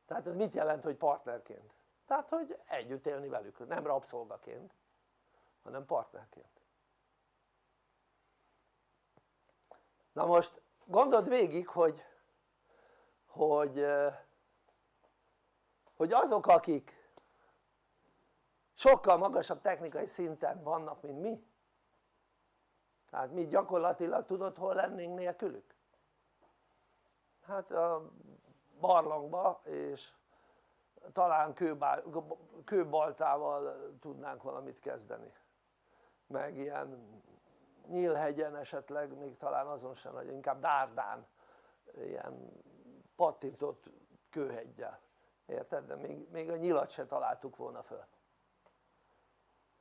Tehát ez mit jelent hogy partnerként? tehát hogy együtt élni velük, nem rabszolgaként hanem partnerként. Na most gondold végig hogy hogy, hogy azok akik sokkal magasabb technikai szinten vannak mint mi tehát mi gyakorlatilag tudod hol lennénk nélkülük? hát a barlangba és talán kőbaltával tudnánk valamit kezdeni meg ilyen nyílhegyen esetleg még talán azon sem hogy inkább dárdán ilyen pattintott kőheggyel. Érted? de még, még a nyilat se találtuk volna föl.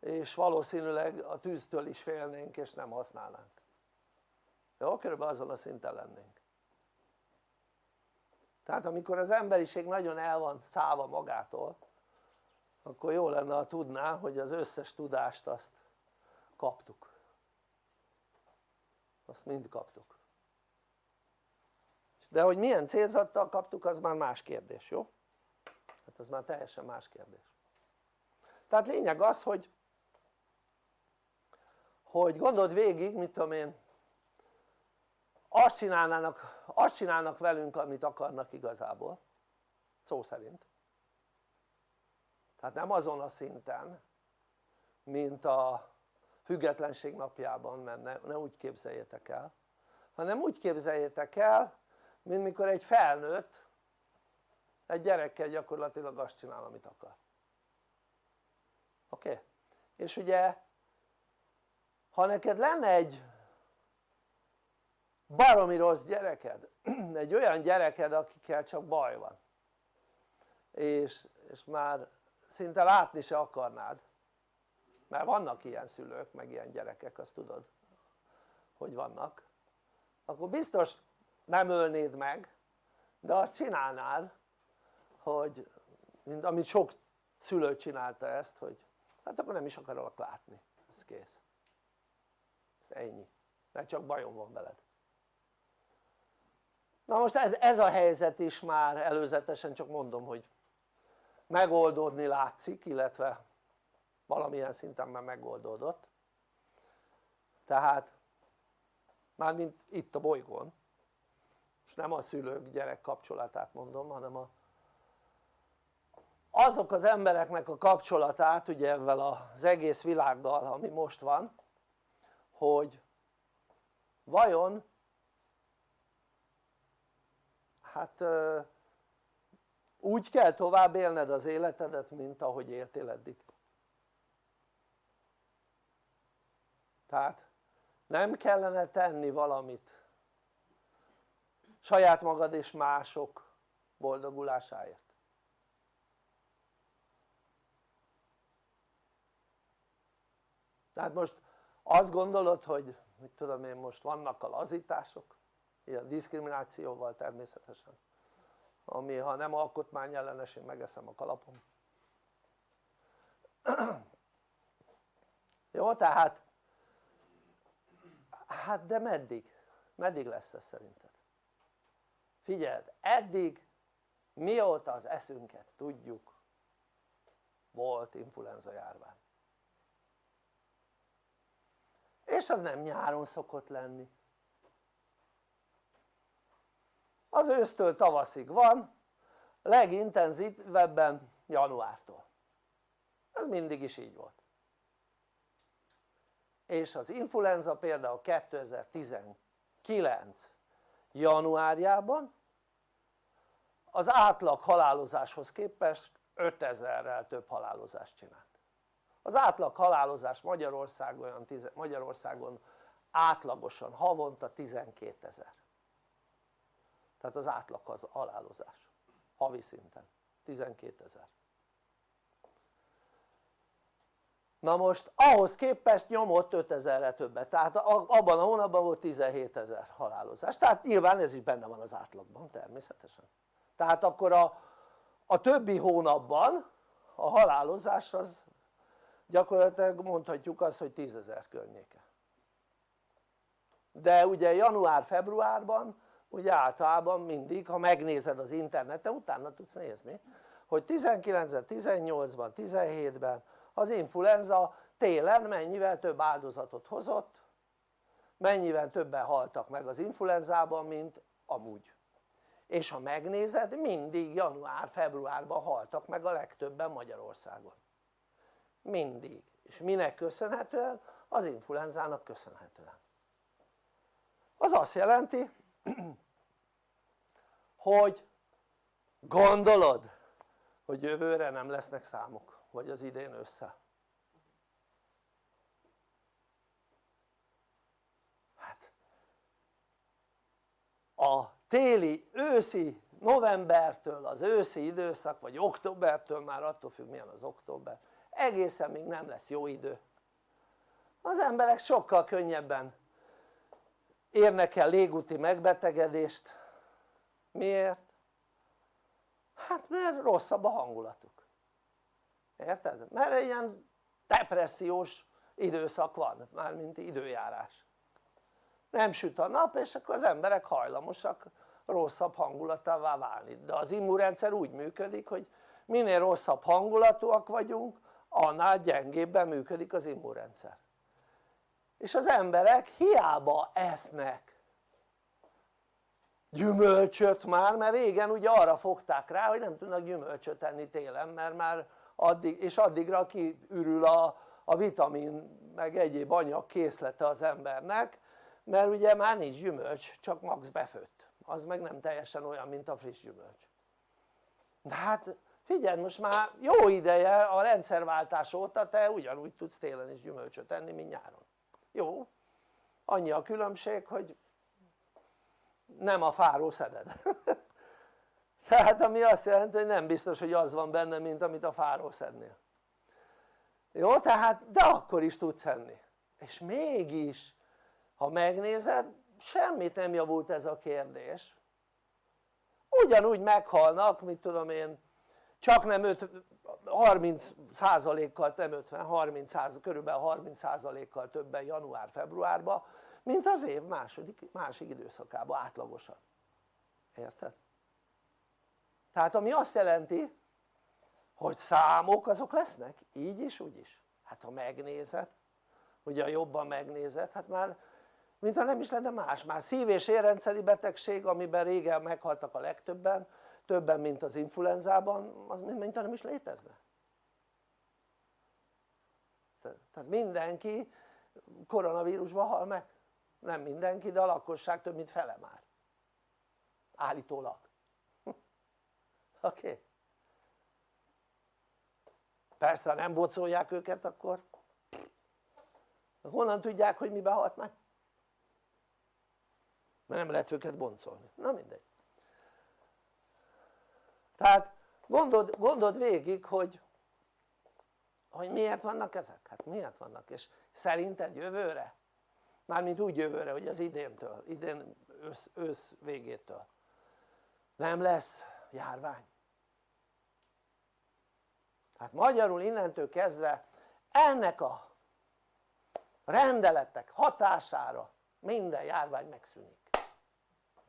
És valószínűleg a tűztől is félnénk és nem használnánk. Jó? körülbelül azon a szinten lennénk. Tehát amikor az emberiség nagyon el van szállva magától akkor jó lenne ha tudná hogy az összes tudást azt kaptuk. Azt mind kaptuk de hogy milyen célzattal kaptuk az már más kérdés, jó? hát az már teljesen más kérdés tehát lényeg az hogy hogy gondold végig mit tudom én azt csinálnának, azt csinálnak velünk amit akarnak igazából szó szerint tehát nem azon a szinten mint a függetlenség napjában mert ne, ne úgy képzeljétek el hanem úgy képzeljétek el mint mikor egy felnőtt egy gyerekkel gyakorlatilag azt csinál amit akar oké? Okay? és ugye ha neked lenne egy baromi rossz gyereked egy olyan gyereked akikkel csak baj van és, és már szinte látni se akarnád mert vannak ilyen szülők meg ilyen gyerekek azt tudod hogy vannak akkor biztos nem ölnéd meg de azt csinálnád hogy mint amit sok szülő csinálta ezt hogy hát akkor nem is akarok látni, ez kész. Ez ennyi, mert csak bajom van veled. Na most ez, ez a helyzet is már előzetesen csak mondom hogy megoldódni látszik illetve valamilyen szinten már megoldódott. Tehát mármint itt a bolygón most nem a szülők gyerek kapcsolatát mondom hanem a azok az embereknek a kapcsolatát ugye ezzel az egész világgal ami most van hogy vajon hát úgy kell tovább élned az életedet mint ahogy éltél eddig. Tehát nem kellene tenni valamit saját magad és mások boldogulásáért tehát most azt gondolod hogy mit tudom én most vannak a lazítások ilyen diszkriminációval természetesen ami ha nem alkotmányellenes én megeszem a kalapom jó tehát hát de meddig? meddig lesz ez szerinted? Figyeld eddig mióta az eszünket tudjuk volt influenza járvány. És az nem nyáron szokott lenni. Az ősztől tavaszig van legintenzívebben januártól. Ez mindig is így volt. És az influenza például 2019 januárjában. Az átlag halálozáshoz képest 5000-rel több halálozást csinált. Az átlag halálozás Magyarországon, Magyarországon átlagosan havonta 12 ezer tehát az átlag az halálozás havi szinten 12 ezer na most ahhoz képest nyomott 5000-re többet. Tehát abban a hónapban volt 17 ezer halálozás. Tehát nyilván ez is benne van az átlagban természetesen. Tehát akkor a, a többi hónapban a halálozás az gyakorlatilag mondhatjuk azt hogy 10 ezer környéke. De ugye január-februárban ugye általában mindig ha megnézed az interneten utána tudsz nézni hogy 19-ben, 18-ban, 17-ben az influenza télen mennyivel több áldozatot hozott mennyivel többen haltak meg az influenzában mint amúgy. És ha megnézed mindig január-februárban haltak meg a legtöbben Magyarországon. Mindig. És minek köszönhetően? az influenzának köszönhetően. Az azt jelenti hogy gondolod hogy jövőre nem lesznek számok vagy az idén össze? Hát a téli, őszi, novembertől az őszi időszak vagy októbertől már attól függ milyen az október egészen még nem lesz jó idő. Az emberek sokkal könnyebben érnek el légúti megbetegedést. Miért? hát mert rosszabb a hangulatuk érted? mert ilyen depressziós időszak van, mármint időjárás. Nem süt a nap és akkor az emberek hajlamosak rosszabb hangulatává válni. De az immunrendszer úgy működik hogy minél rosszabb hangulatúak vagyunk annál gyengébben működik az immunrendszer. És az emberek hiába esznek gyümölcsöt már, mert régen ugye arra fogták rá hogy nem tudnak gyümölcsöt enni télen mert már addig, és addigra kiürül a, a vitamin meg egyéb anyag készlete az embernek mert ugye már nincs gyümölcs csak max befőtt. Az meg nem teljesen olyan mint a friss gyümölcs. De hát figyelj most már jó ideje a rendszerváltás óta te ugyanúgy tudsz télen is gyümölcsöt enni mint nyáron. Jó? Annyi a különbség hogy nem a fáró szeded tehát ami azt jelenti hogy nem biztos hogy az van benne mint amit a fáró szednél. Jó tehát de akkor is tudsz enni. És mégis ha megnézed semmit nem javult ez a kérdés. Ugyanúgy meghalnak mit tudom én csak nem 5, 30 százalékkal, nem 50, 30 százalék, körülbelül 30 százalékkal többen január-februárban mint az év második, másik időszakában átlagosan. Érted? Tehát ami azt jelenti hogy számok azok lesznek így is úgy is. Hát ha megnézed ugye jobban megnézed hát már mintha nem is lenne más, már szív- és érrendszeri betegség amiben régen meghaltak a legtöbben többen mint az influenzában az mintha nem is létezne. Tehát mindenki koronavírusban hal meg. Nem mindenki de a lakosság több mint fele már. Állítólag? Okay? persze ha nem bocolják őket akkor honnan tudják hogy mibe halt meg? mert nem lehet őket boncolni, na mindegy tehát gondold, gondold végig hogy hogy miért vannak ezek? hát miért vannak és szerinted jövőre? mármint úgy jövőre hogy az idéntől, idén ősz, ősz végétől nem lesz járvány hát magyarul innentől kezdve ennek a rendeletek hatására minden járvány megszűnik.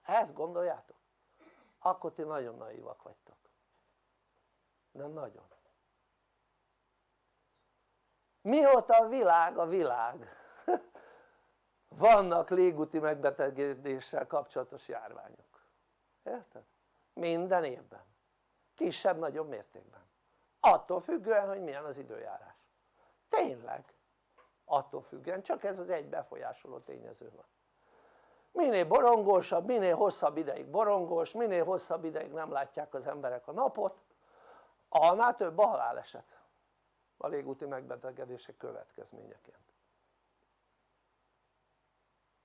Ezt gondoljátok? akkor ti nagyon naívak vagytok. Nem nagyon. Mióta a világ a világ? Vannak légúti megbetegedéssel kapcsolatos járványok. Érted? minden évben. Kisebb-nagyobb mértékben attól függően hogy milyen az időjárás. Tényleg. Attól függően. Csak ez az egy befolyásoló tényező van. Minél borongósabb, minél hosszabb ideig borongós, minél hosszabb ideig nem látják az emberek a napot annál több a haláleset. A légúti megbetegedések következményeként.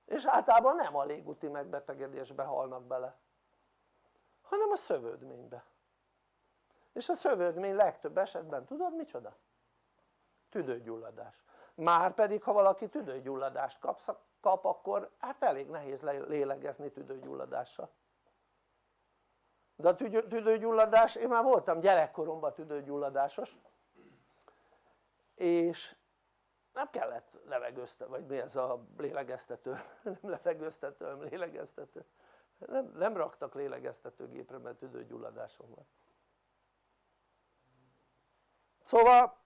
És általában nem a légúti megbetegedésbe halnak bele hanem a szövődménybe és a szövődmény legtöbb esetben tudod micsoda? tüdőgyulladás. Már pedig ha valaki tüdőgyulladást kapsz, kap akkor hát elég nehéz lélegezni tüdőgyulladással. De a tüdőgyulladás, én már voltam gyerekkoromban tüdőgyulladásos és nem kellett levegőzte, vagy mi ez a lélegeztető, nem levegőztető, hanem lélegeztető. Nem, nem raktak lélegeztetőgépre mert tüdőgyulladásom van szóval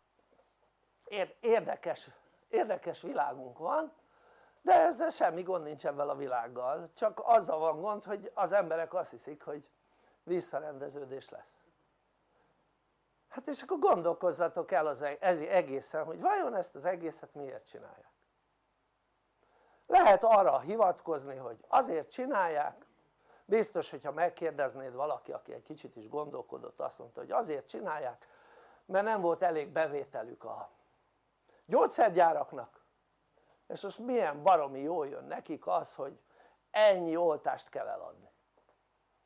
érdekes, érdekes világunk van de ezzel semmi gond nincs ebben a világgal. Csak azzal van gond hogy az emberek azt hiszik hogy visszarendeződés lesz. Hát és akkor gondolkozzatok el az e-, egészen hogy vajon ezt az egészet miért csinálják? Lehet arra hivatkozni hogy azért csinálják. Biztos hogyha megkérdeznéd valaki aki egy kicsit is gondolkodott azt mondta hogy azért csinálják mert nem volt elég bevételük a gyógyszergyáraknak. És most milyen baromi jól jön nekik az hogy ennyi oltást kell eladni.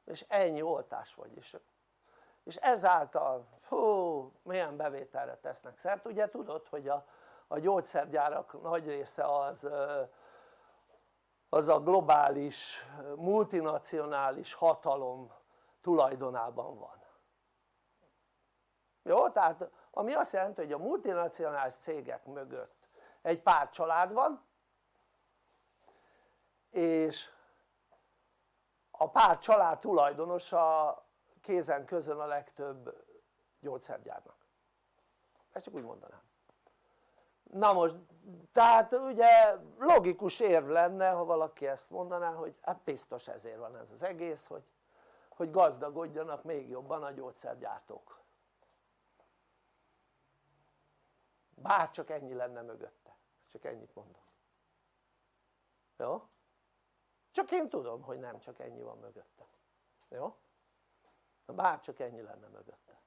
És ennyi oltás vagy is. És ezáltal hú milyen bevételre tesznek szert. Ugye tudod hogy a, a gyógyszergyárak nagy része az az a globális multinacionális hatalom tulajdonában van jó? tehát ami azt jelenti hogy a multinacionális cégek mögött egy pár család van és a pár család tulajdonosa kézen közön a legtöbb gyógyszergyárnak ezt csak úgy mondanám na most tehát ugye logikus érv lenne ha valaki ezt mondaná hogy hát biztos ezért van ez az egész hogy, hogy gazdagodjanak még jobban a gyógyszergyártók bár csak ennyi lenne mögötte. Csak ennyit mondom. Jó? csak én tudom hogy nem csak ennyi van mögötte. Jó? bár csak ennyi lenne mögötte.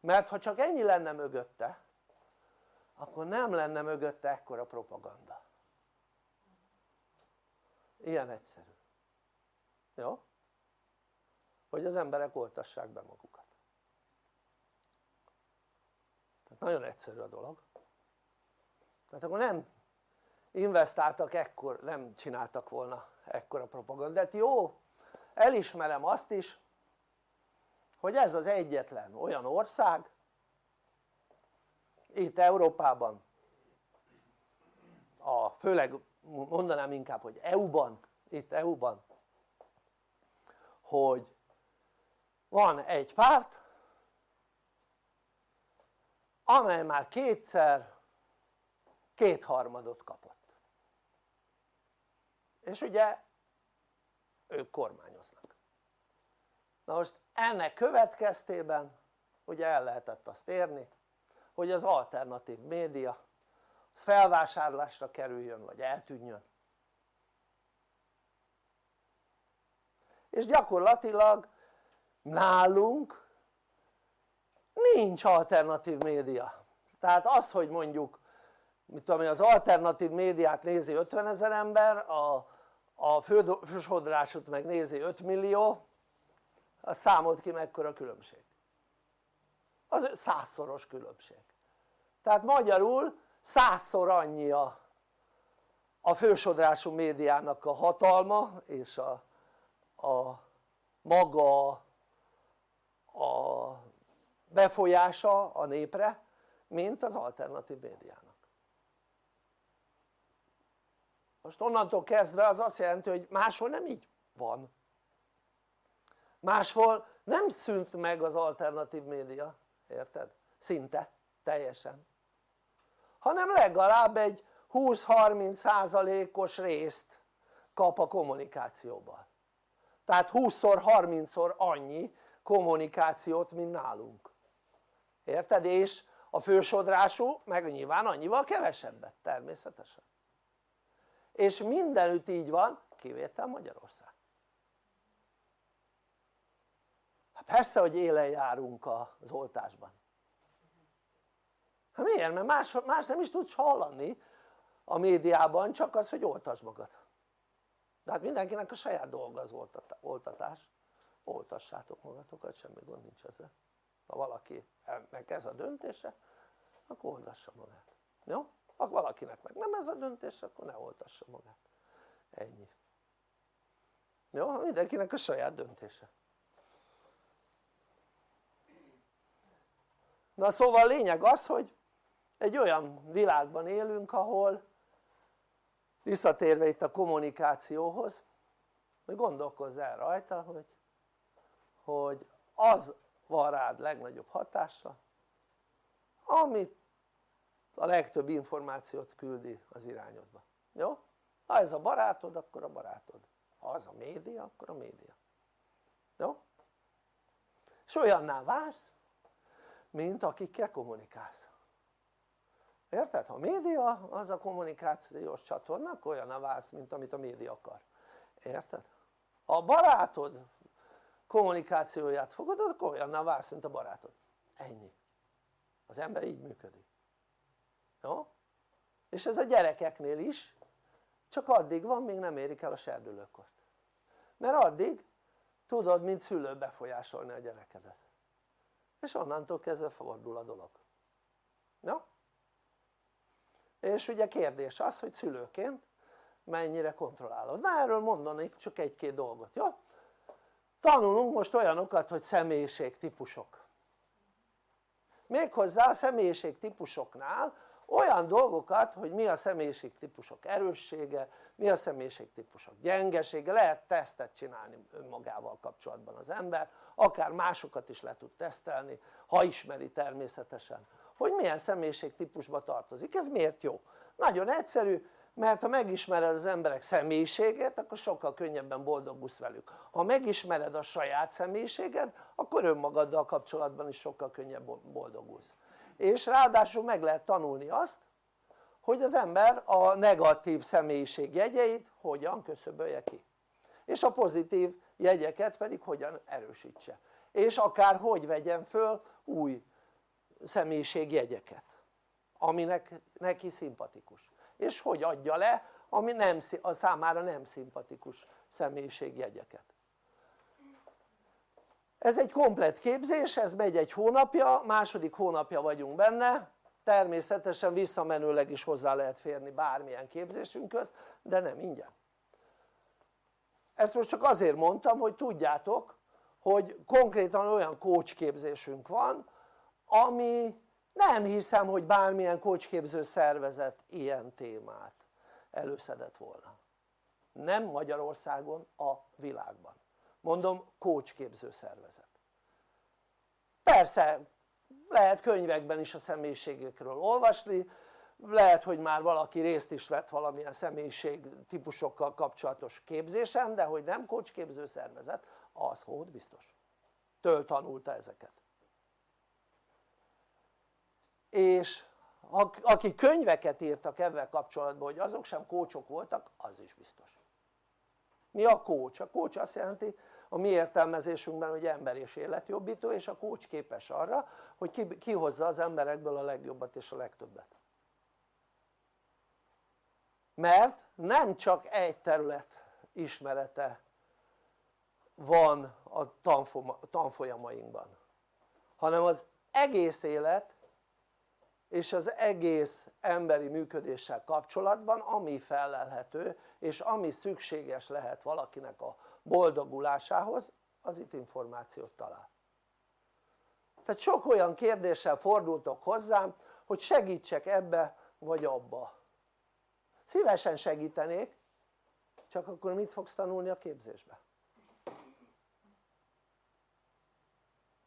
Mert ha csak ennyi lenne mögötte akkor nem lenne mögötte ekkora propaganda. Ilyen egyszerű. Jó? hogy az emberek oltassák be magukat tehát nagyon egyszerű a dolog. Tehát akkor nem investáltak ekkor, nem csináltak volna ekkora propagandát, jó elismerem azt is hogy ez az egyetlen olyan ország itt Európában a, főleg mondanám inkább hogy EU-ban itt EU-ban hogy van egy párt amely már kétszer kétharmadot kapott. És ugye ők kormányoznak. Na most ennek következtében ugye el lehetett azt érni hogy az alternatív média az felvásárlásra kerüljön vagy eltűnjön. És gyakorlatilag nálunk nincs alternatív média. Tehát az hogy mondjuk mit tudom az alternatív médiát nézi 50 ezer ember a, a fősodrásot meg nézi 5 millió az számolt ki mekkora különbség? Az százszoros különbség. Tehát magyarul százszor annyi a, a fősodrású médiának a hatalma és a, a maga a befolyása a népre mint az alternatív médiának. Most onnantól kezdve az azt jelenti hogy máshol nem így van. Máshol nem szűnt meg az alternatív média érted? szinte teljesen. Hanem legalább egy 20-30 százalékos részt kap a kommunikációban. Tehát 20-szor 30-szor annyi kommunikációt mint nálunk érted? és a fősodrású meg nyilván annyival kevesebbet természetesen. És mindenütt így van kivétel Magyarország. Hát persze hogy élen járunk az oltásban. Hát miért? mert más, más nem is tudsz hallani a médiában csak az hogy oltasd magad. De hát mindenkinek a saját dolga az oltatás. Oltassátok magatokat semmi gond nincs ezzel ha valakinek ez a döntése akkor oltassa magát jó? ha valakinek meg nem ez a döntés akkor ne oltassa magát ennyi jó? mindenkinek a saját döntése na szóval a lényeg az hogy egy olyan világban élünk ahol visszatérve itt a kommunikációhoz hogy gondolkozz el rajta hogy, hogy az van rád legnagyobb hatása amit a legtöbb információt küldi az irányodba, jó? ha ez a barátod akkor a barátod, ha az a média akkor a média, jó? és olyanná válsz mint akikkel kommunikálsz érted? ha a média az a kommunikációs csatorna akkor olyanná válsz mint amit a média akar, érted? ha a barátod kommunikációját fogadod akkor olyanná válsz mint a barátod, ennyi. Az ember így működik. Jó? és ez a gyerekeknél is csak addig van még nem érik el a serdülőkort. Mert addig tudod mint szülő befolyásolni a gyerekedet. És onnantól kezdve fordul a dolog. Jó? és ugye kérdés az hogy szülőként mennyire kontrollálod, na erről mondanék csak egy-két dolgot, jó? Tanulunk most olyanokat hogy személyiségtípusok. Méghozzá a személyiségtípusoknál olyan dolgokat hogy mi a személyiségtípusok erőssége, mi a személyiségtípusok gyengesége, lehet tesztet csinálni önmagával kapcsolatban az ember akár másokat is le tud tesztelni ha ismeri természetesen. Hogy milyen személyiségtípusba tartozik, ez miért jó? nagyon egyszerű mert ha megismered az emberek személyiségét akkor sokkal könnyebben boldogulsz velük. Ha megismered a saját személyiséged akkor önmagaddal kapcsolatban is sokkal könnyebb boldogulsz és ráadásul meg lehet tanulni azt hogy az ember a negatív személyiség jegyeit hogyan köszöbölje ki. És a pozitív jegyeket pedig hogyan erősítse. És akár hogy vegyen föl új személyiségjegyeket aminek neki szimpatikus és hogy adja le ami nem, a számára nem szimpatikus személyiségjegyeket. Ez egy komplet képzés, ez megy egy hónapja, második hónapja vagyunk benne. Természetesen visszamenőleg is hozzá lehet férni bármilyen képzésünkhöz de nem ingyen. Ezt most csak azért mondtam hogy tudjátok hogy konkrétan olyan coach képzésünk van ami nem hiszem hogy bármilyen coachképző szervezet ilyen témát előszedett volna. Nem Magyarországon, a világban. Mondom kócsképző szervezet. Persze lehet könyvekben is a személyiségekről olvasni lehet hogy már valaki részt is vett valamilyen személyiség típusokkal kapcsolatos képzésen de hogy nem kócsképző szervezet az hód biztos. Től tanulta ezeket és akik könyveket írtak ebben kapcsolatban hogy azok sem kócsok voltak az is biztos mi a kócs? a kócs azt jelenti a mi értelmezésünkben hogy ember és életjobbító és a kócs képes arra hogy kihozza az emberekből a legjobbat és a legtöbbet mert nem csak egy terület ismerete van a tanfolyamainkban hanem az egész élet és az egész emberi működéssel kapcsolatban ami felelhető és ami szükséges lehet valakinek a boldogulásához az itt információt talál tehát sok olyan kérdéssel fordultok hozzám hogy segítsek ebbe vagy abba szívesen segítenék csak akkor mit fogsz tanulni a képzésbe?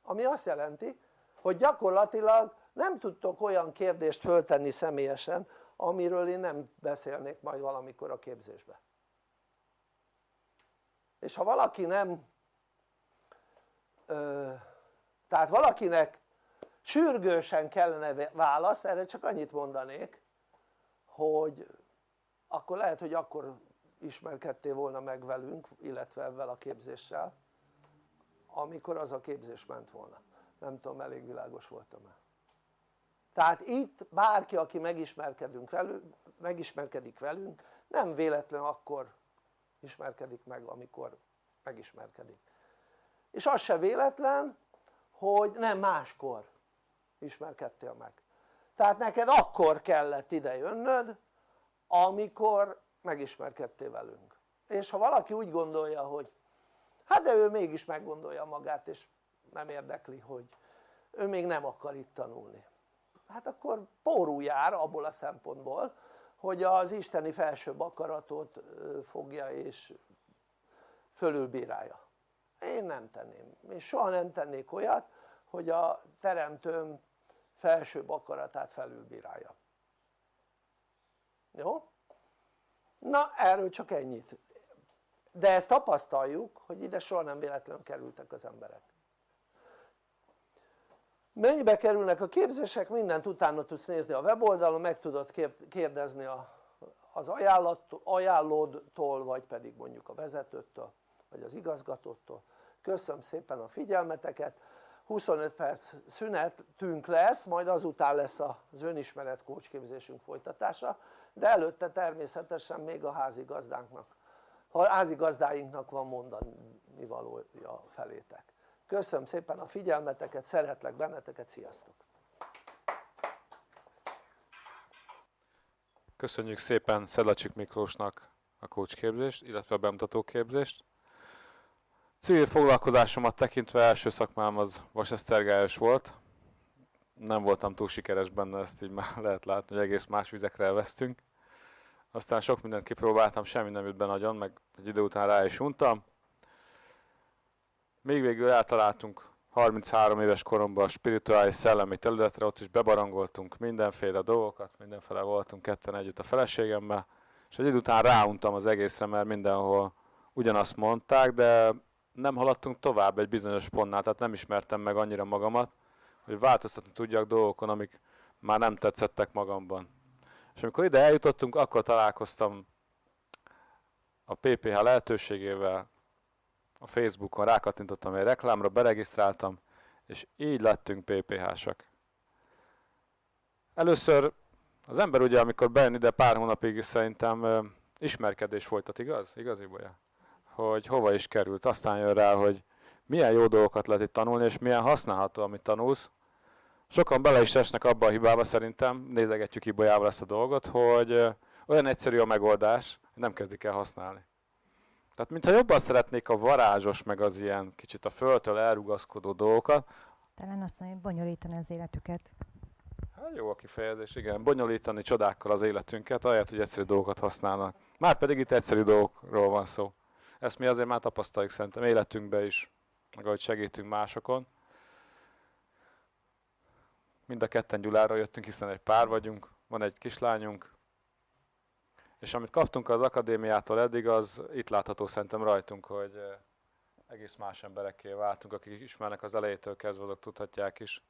ami azt jelenti hogy gyakorlatilag nem tudtok olyan kérdést föltenni személyesen amiről én nem beszélnék majd valamikor a képzésbe. És ha valaki nem ö, tehát valakinek sürgősen kellene válasz erre csak annyit mondanék hogy akkor lehet hogy akkor ismerkedtél volna meg velünk illetve ezzel a képzéssel amikor az a képzés ment volna. Nem tudom elég világos voltam-e tehát itt bárki aki megismerkedünk velünk, megismerkedik velünk nem véletlen akkor ismerkedik meg amikor megismerkedik. És az se véletlen hogy nem máskor ismerkedtél meg. Tehát neked akkor kellett ide jönnöd amikor megismerkedtél velünk. És ha valaki úgy gondolja hogy hát de ő mégis meggondolja magát és nem érdekli hogy ő még nem akar itt tanulni hát akkor pórul jár abból a szempontból hogy az isteni felsőbb akaratot fogja és fölülbírálja. Én nem tenném, én soha nem tennék olyat hogy a teremtőm felsőbb akaratát felülbírálja. Jó? na erről csak ennyit. De ezt tapasztaljuk hogy ide soha nem véletlenül kerültek az emberek mennyibe kerülnek a képzések? Mindent utána tudsz nézni a weboldalon meg tudod kérdezni a, az ajánlat, ajánlódtól vagy pedig mondjuk a vezetőtől vagy az igazgatótól köszönöm szépen a figyelmeteket. 25 perc szünetünk lesz majd azután lesz az önismeret kócsképzésünk folytatása de előtte természetesen még a házigazdánknak a házigazdáinknak van mondani valója felétek köszönöm szépen a figyelmeteket, szeretlek benneteket, sziasztok! Köszönjük szépen Szedlacsik Miklósnak a kócsképzést, illetve a bemutatóképzést. Civil foglalkozásomat tekintve első szakmám az vasesztergályos volt. Nem voltam túl sikeres benne, ezt így már lehet látni, hogy egész más vizekre elvesztünk. Aztán sok mindent kipróbáltam, semmi nem jött be nagyon, meg egy idő után rá is untam. Még végül eltaláltunk 33 éves koromban a spirituális szellemi területre, ott is bebarangoltunk mindenféle dolgokat, mindenfele voltunk ketten együtt a feleségemmel, és egy idő után ráuntam az egészre, mert mindenhol ugyanazt mondták, de nem haladtunk tovább egy bizonyos pontnál, tehát nem ismertem meg annyira magamat, hogy változtatni tudjak dolgokon, amik már nem tetszettek magamban. És amikor ide eljutottunk, akkor találkoztam a PPH lehetőségével, a Facebookon rákattintottam egy reklámra, beregisztráltam, és így lettünk PPH-sak. Először az ember ugye, amikor bejön ide pár hónapig szerintem ismerkedés folytat, igaz? Igazi bolya? Hogy hova is került. Aztán jön rá, hogy milyen jó dolgokat lehet itt tanulni, és milyen használható, amit tanulsz. Sokan bele is esnek abba a hibába szerintem, nézegetjük Ibolyával ezt a dolgot, hogy olyan egyszerű a megoldás, hogy nem kezdik el használni. Tehát mintha jobban szeretnék a varázsos, meg az ilyen kicsit a földtől elrugaszkodó dolgokat. Talán azt mondja, bonyolítani az életüket. Hát jó a kifejezés, igen. Bonyolítani csodákkal az életünket, ahelyett, hogy egyszerű dolgokat használnak. Már pedig itt egyszerű dolgokról van szó. Ezt mi azért már tapasztaljuk szerintem életünkben is, meg ahogy segítünk másokon. Mind a ketten Gyulára jöttünk, hiszen egy pár vagyunk, van egy kislányunk, és amit kaptunk az akadémiától eddig, az itt látható szerintem rajtunk, hogy eh, egész más emberekké váltunk, akik ismernek az elejétől kezdve, azok tudhatják is.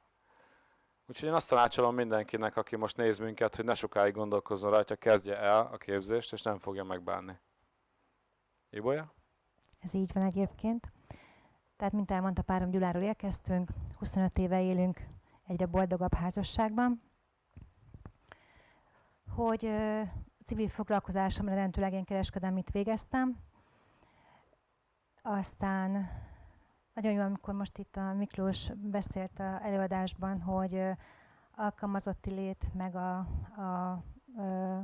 Úgyhogy én azt tanácsolom mindenkinek, aki most néz minket, hogy ne sokáig gondolkozzon rajta, kezdje el a képzést, és nem fogja megbánni. Ibolya? Ez így van egyébként. Tehát, mint elmondta párom, Gyuláról érkeztünk, 25 éve élünk egyre boldogabb házasságban. Hogy civil foglalkozásomra rendőleg én kereskedelmit végeztem. Aztán nagyon jó, amikor most itt a Miklós beszélt a előadásban, hogy alkalmazotti lét meg a, a ö,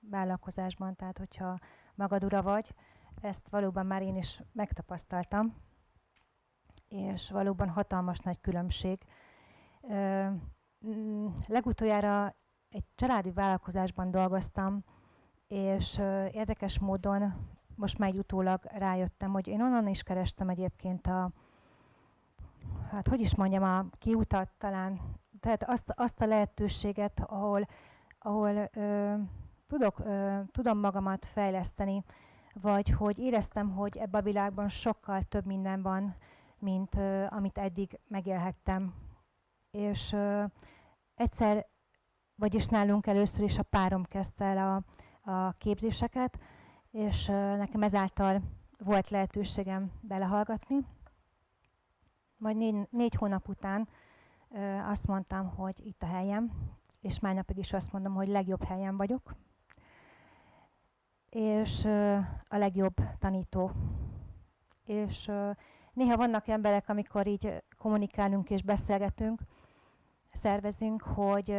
vállalkozásban, tehát hogyha magad ura vagy, ezt valóban már én is megtapasztaltam, és valóban hatalmas nagy különbség. Ö, legutoljára egy családi vállalkozásban dolgoztam, és érdekes módon most már utólag rájöttem, hogy én onnan is kerestem egyébként a, hát hogy is mondjam, a kiutat talán, tehát azt, azt a lehetőséget, ahol, ahol ö, tudok, ö, tudom magamat fejleszteni, vagy hogy éreztem, hogy ebben a világban sokkal több minden van, mint ö, amit eddig megélhettem. És ö, egyszer, vagyis nálunk először is a párom kezdte el a, a képzéseket, és nekem ezáltal volt lehetőségem belehallgatni. Majd négy, négy hónap után azt mondtam, hogy itt a helyem, és már napig is azt mondom, hogy legjobb helyen vagyok, és a legjobb tanító. És néha vannak emberek, amikor így kommunikálunk és beszélgetünk, szervezünk, hogy,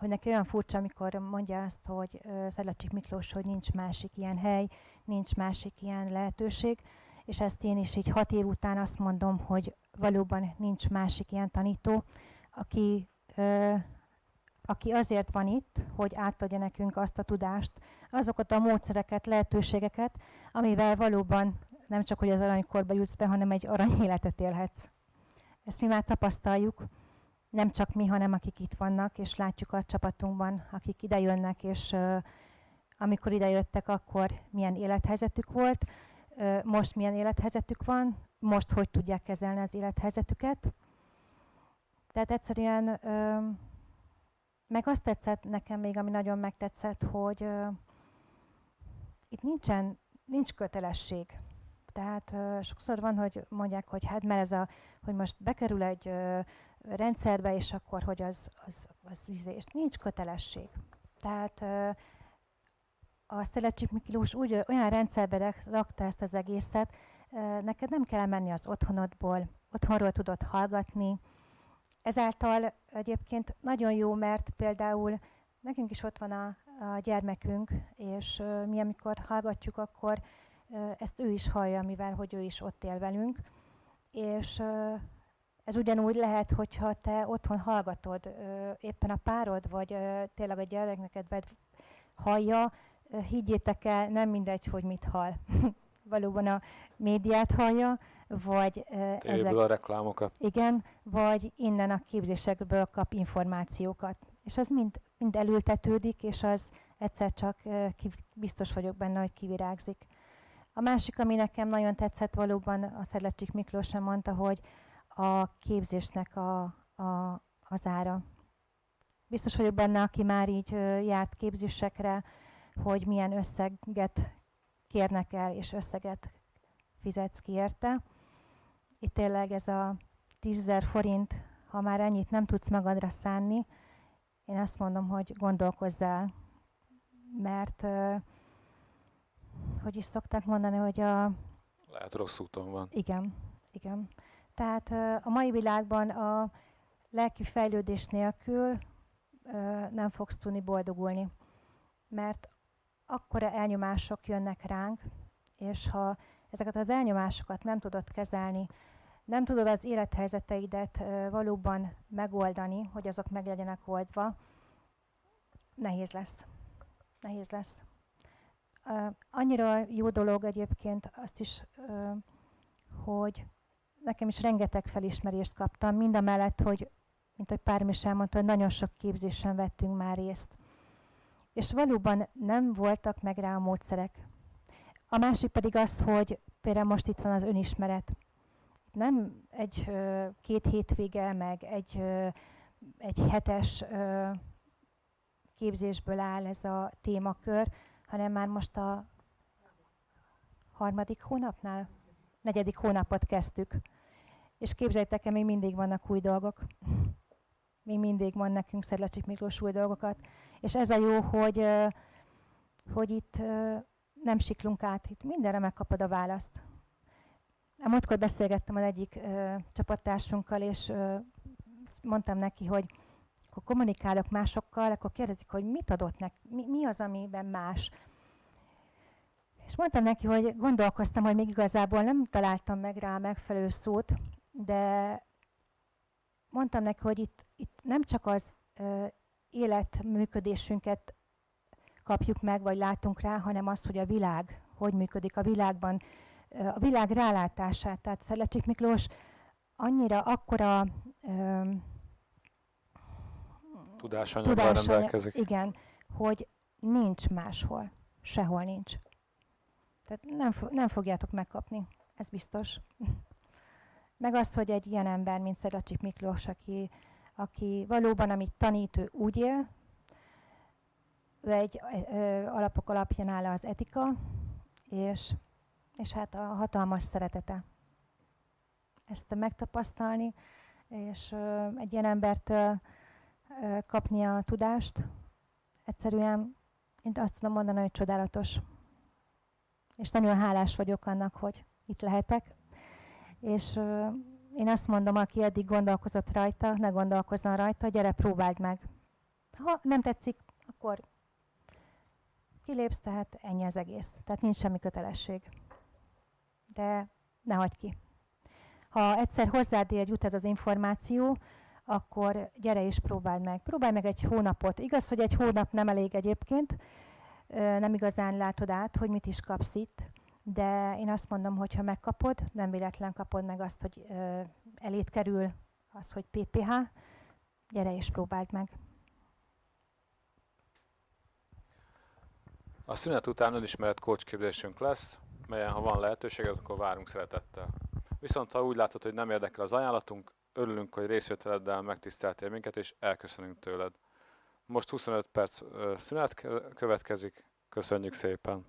hogy neki olyan furcsa, amikor mondja azt, hogy Szelecsik Miklós, hogy nincs másik ilyen hely, nincs másik ilyen lehetőség, és ezt én is így hat év után azt mondom, hogy valóban nincs másik ilyen tanító, aki, ö, aki azért van itt, hogy átadja nekünk azt a tudást, azokat a módszereket, lehetőségeket, amivel valóban nem csak, hogy az aranykorba jutsz be, hanem egy arany életet élhetsz. Ezt mi már tapasztaljuk, nem csak mi, hanem akik itt vannak, és látjuk a csapatunkban, akik ide jönnek, és amikor ide jöttek, akkor milyen élethelyzetük volt, most milyen élethelyzetük van, most hogy tudják kezelni az élethelyzetüket. Tehát egyszerűen, meg azt tetszett nekem még, ami nagyon megtetszett, hogy itt nincsen, nincs kötelesség. Tehát sokszor van, hogy mondják, hogy hát mert ez a, hogy most bekerül egy rendszerbe, és akkor, hogy az, az, az, az és nincs kötelesség. Tehát a Szelecsik Miklós úgy olyan rendszerbe rakta ezt az egészet, neked nem kell menni az otthonodból, otthonról tudod hallgatni. Ezáltal egyébként nagyon jó, mert például nekünk is ott van a, a gyermekünk, és mi amikor hallgatjuk, akkor ezt ő is hallja, mivel hogy ő is ott él velünk. És ez ugyanúgy lehet, hogyha te otthon hallgatod, uh, éppen a párod, vagy uh, tényleg a gyerekneked hallja, uh, higgyétek el, nem mindegy, hogy mit hall. Valóban a médiát hallja, vagy uh, ezek, a reklámokat. Igen, vagy innen a képzésekből kap információkat. És az mind, mind elültetődik, és az egyszer csak uh, biztos vagyok benne, hogy kivirágzik. A másik, ami nekem nagyon tetszett valóban, a Szedlecsik Miklós sem mondta, hogy a képzésnek a, a, az ára. Biztos vagyok benne, aki már így járt képzésekre, hogy milyen összeget kérnek el, és összeget fizetsz ki érte. Itt tényleg ez a 10 forint, ha már ennyit nem tudsz magadra szánni, én azt mondom, hogy gondolkozzál, mert hogy is szokták mondani, hogy a... Lehet rossz úton van. Igen, igen. Tehát a mai világban a lelki fejlődés nélkül nem fogsz tudni boldogulni, mert akkora elnyomások jönnek ránk, és ha ezeket az elnyomásokat nem tudod kezelni, nem tudod az élethelyzeteidet valóban megoldani, hogy azok meg legyenek oldva, nehéz lesz. Nehéz lesz. Annyira jó dolog egyébként azt is, hogy nekem is rengeteg felismerést kaptam, mind a mellett, hogy, mint hogy Párm is elmondta, hogy nagyon sok képzésen vettünk már részt. És valóban nem voltak meg rá a módszerek. A másik pedig az, hogy például most itt van az önismeret. Nem egy két hétvége, meg egy, egy hetes képzésből áll ez a témakör, hanem már most a harmadik hónapnál, negyedik hónapot kezdtük. És képzeljétek el, még mindig vannak új dolgok. Még mindig van nekünk Szedlacsik Miklós új dolgokat. És ez a jó, hogy, hogy itt nem siklunk át, itt mindenre megkapod a választ. A múltkor beszélgettem az egyik ö, csapattársunkkal, és ö, mondtam neki, hogy akkor kommunikálok másokkal, akkor kérdezik, hogy mit adott neki, mi, mi az, amiben más. És mondtam neki, hogy gondolkoztam, hogy még igazából nem találtam meg rá megfelelő szót, de mondtam neki, hogy itt, itt nem csak az ö, életműködésünket kapjuk meg, vagy látunk rá, hanem azt, hogy a világ hogy működik a világban, a világ rálátását. Tehát Szelecsik Miklós annyira akkora ö, tudásanyaggal rendelkezik. Igen, hogy nincs máshol, sehol nincs. Tehát nem, nem fogjátok megkapni, ez biztos. Meg azt, hogy egy ilyen ember, mint Szedlacsik Miklós, aki, aki valóban, amit tanít, ő úgy él, ő egy ö, alapok alapján áll az etika, és, és hát a hatalmas szeretete. Ezt megtapasztalni, és ö, egy ilyen embertől kapni a tudást, egyszerűen én azt tudom mondani, hogy csodálatos. És nagyon hálás vagyok annak, hogy itt lehetek. És ö, én azt mondom, aki eddig gondolkozott rajta, ne gondolkozzon rajta, gyere, próbáld meg. Ha nem tetszik, akkor kilépsz, tehát ennyi az egész. Tehát nincs semmi kötelesség. De ne hagyd ki. Ha egyszer hozzád ér, jut ez az információ, akkor gyere és próbáld meg. Próbálj meg egy hónapot. Igaz, hogy egy hónap nem elég egyébként, nem igazán látod át, hogy mit is kapsz itt, de én azt mondom, hogy ha megkapod, nem véletlen kapod meg azt, hogy elét kerül az, hogy PPH, gyere és próbáld meg. A szünet után önismeret coachképzésünk lesz, melyen ha van lehetőséged, akkor várunk szeretettel. Viszont ha úgy látod, hogy nem érdekel az ajánlatunk, örülünk, hogy részvételeddel megtiszteltél minket, és elköszönünk tőled. Most 25 perc szünet következik, köszönjük szépen!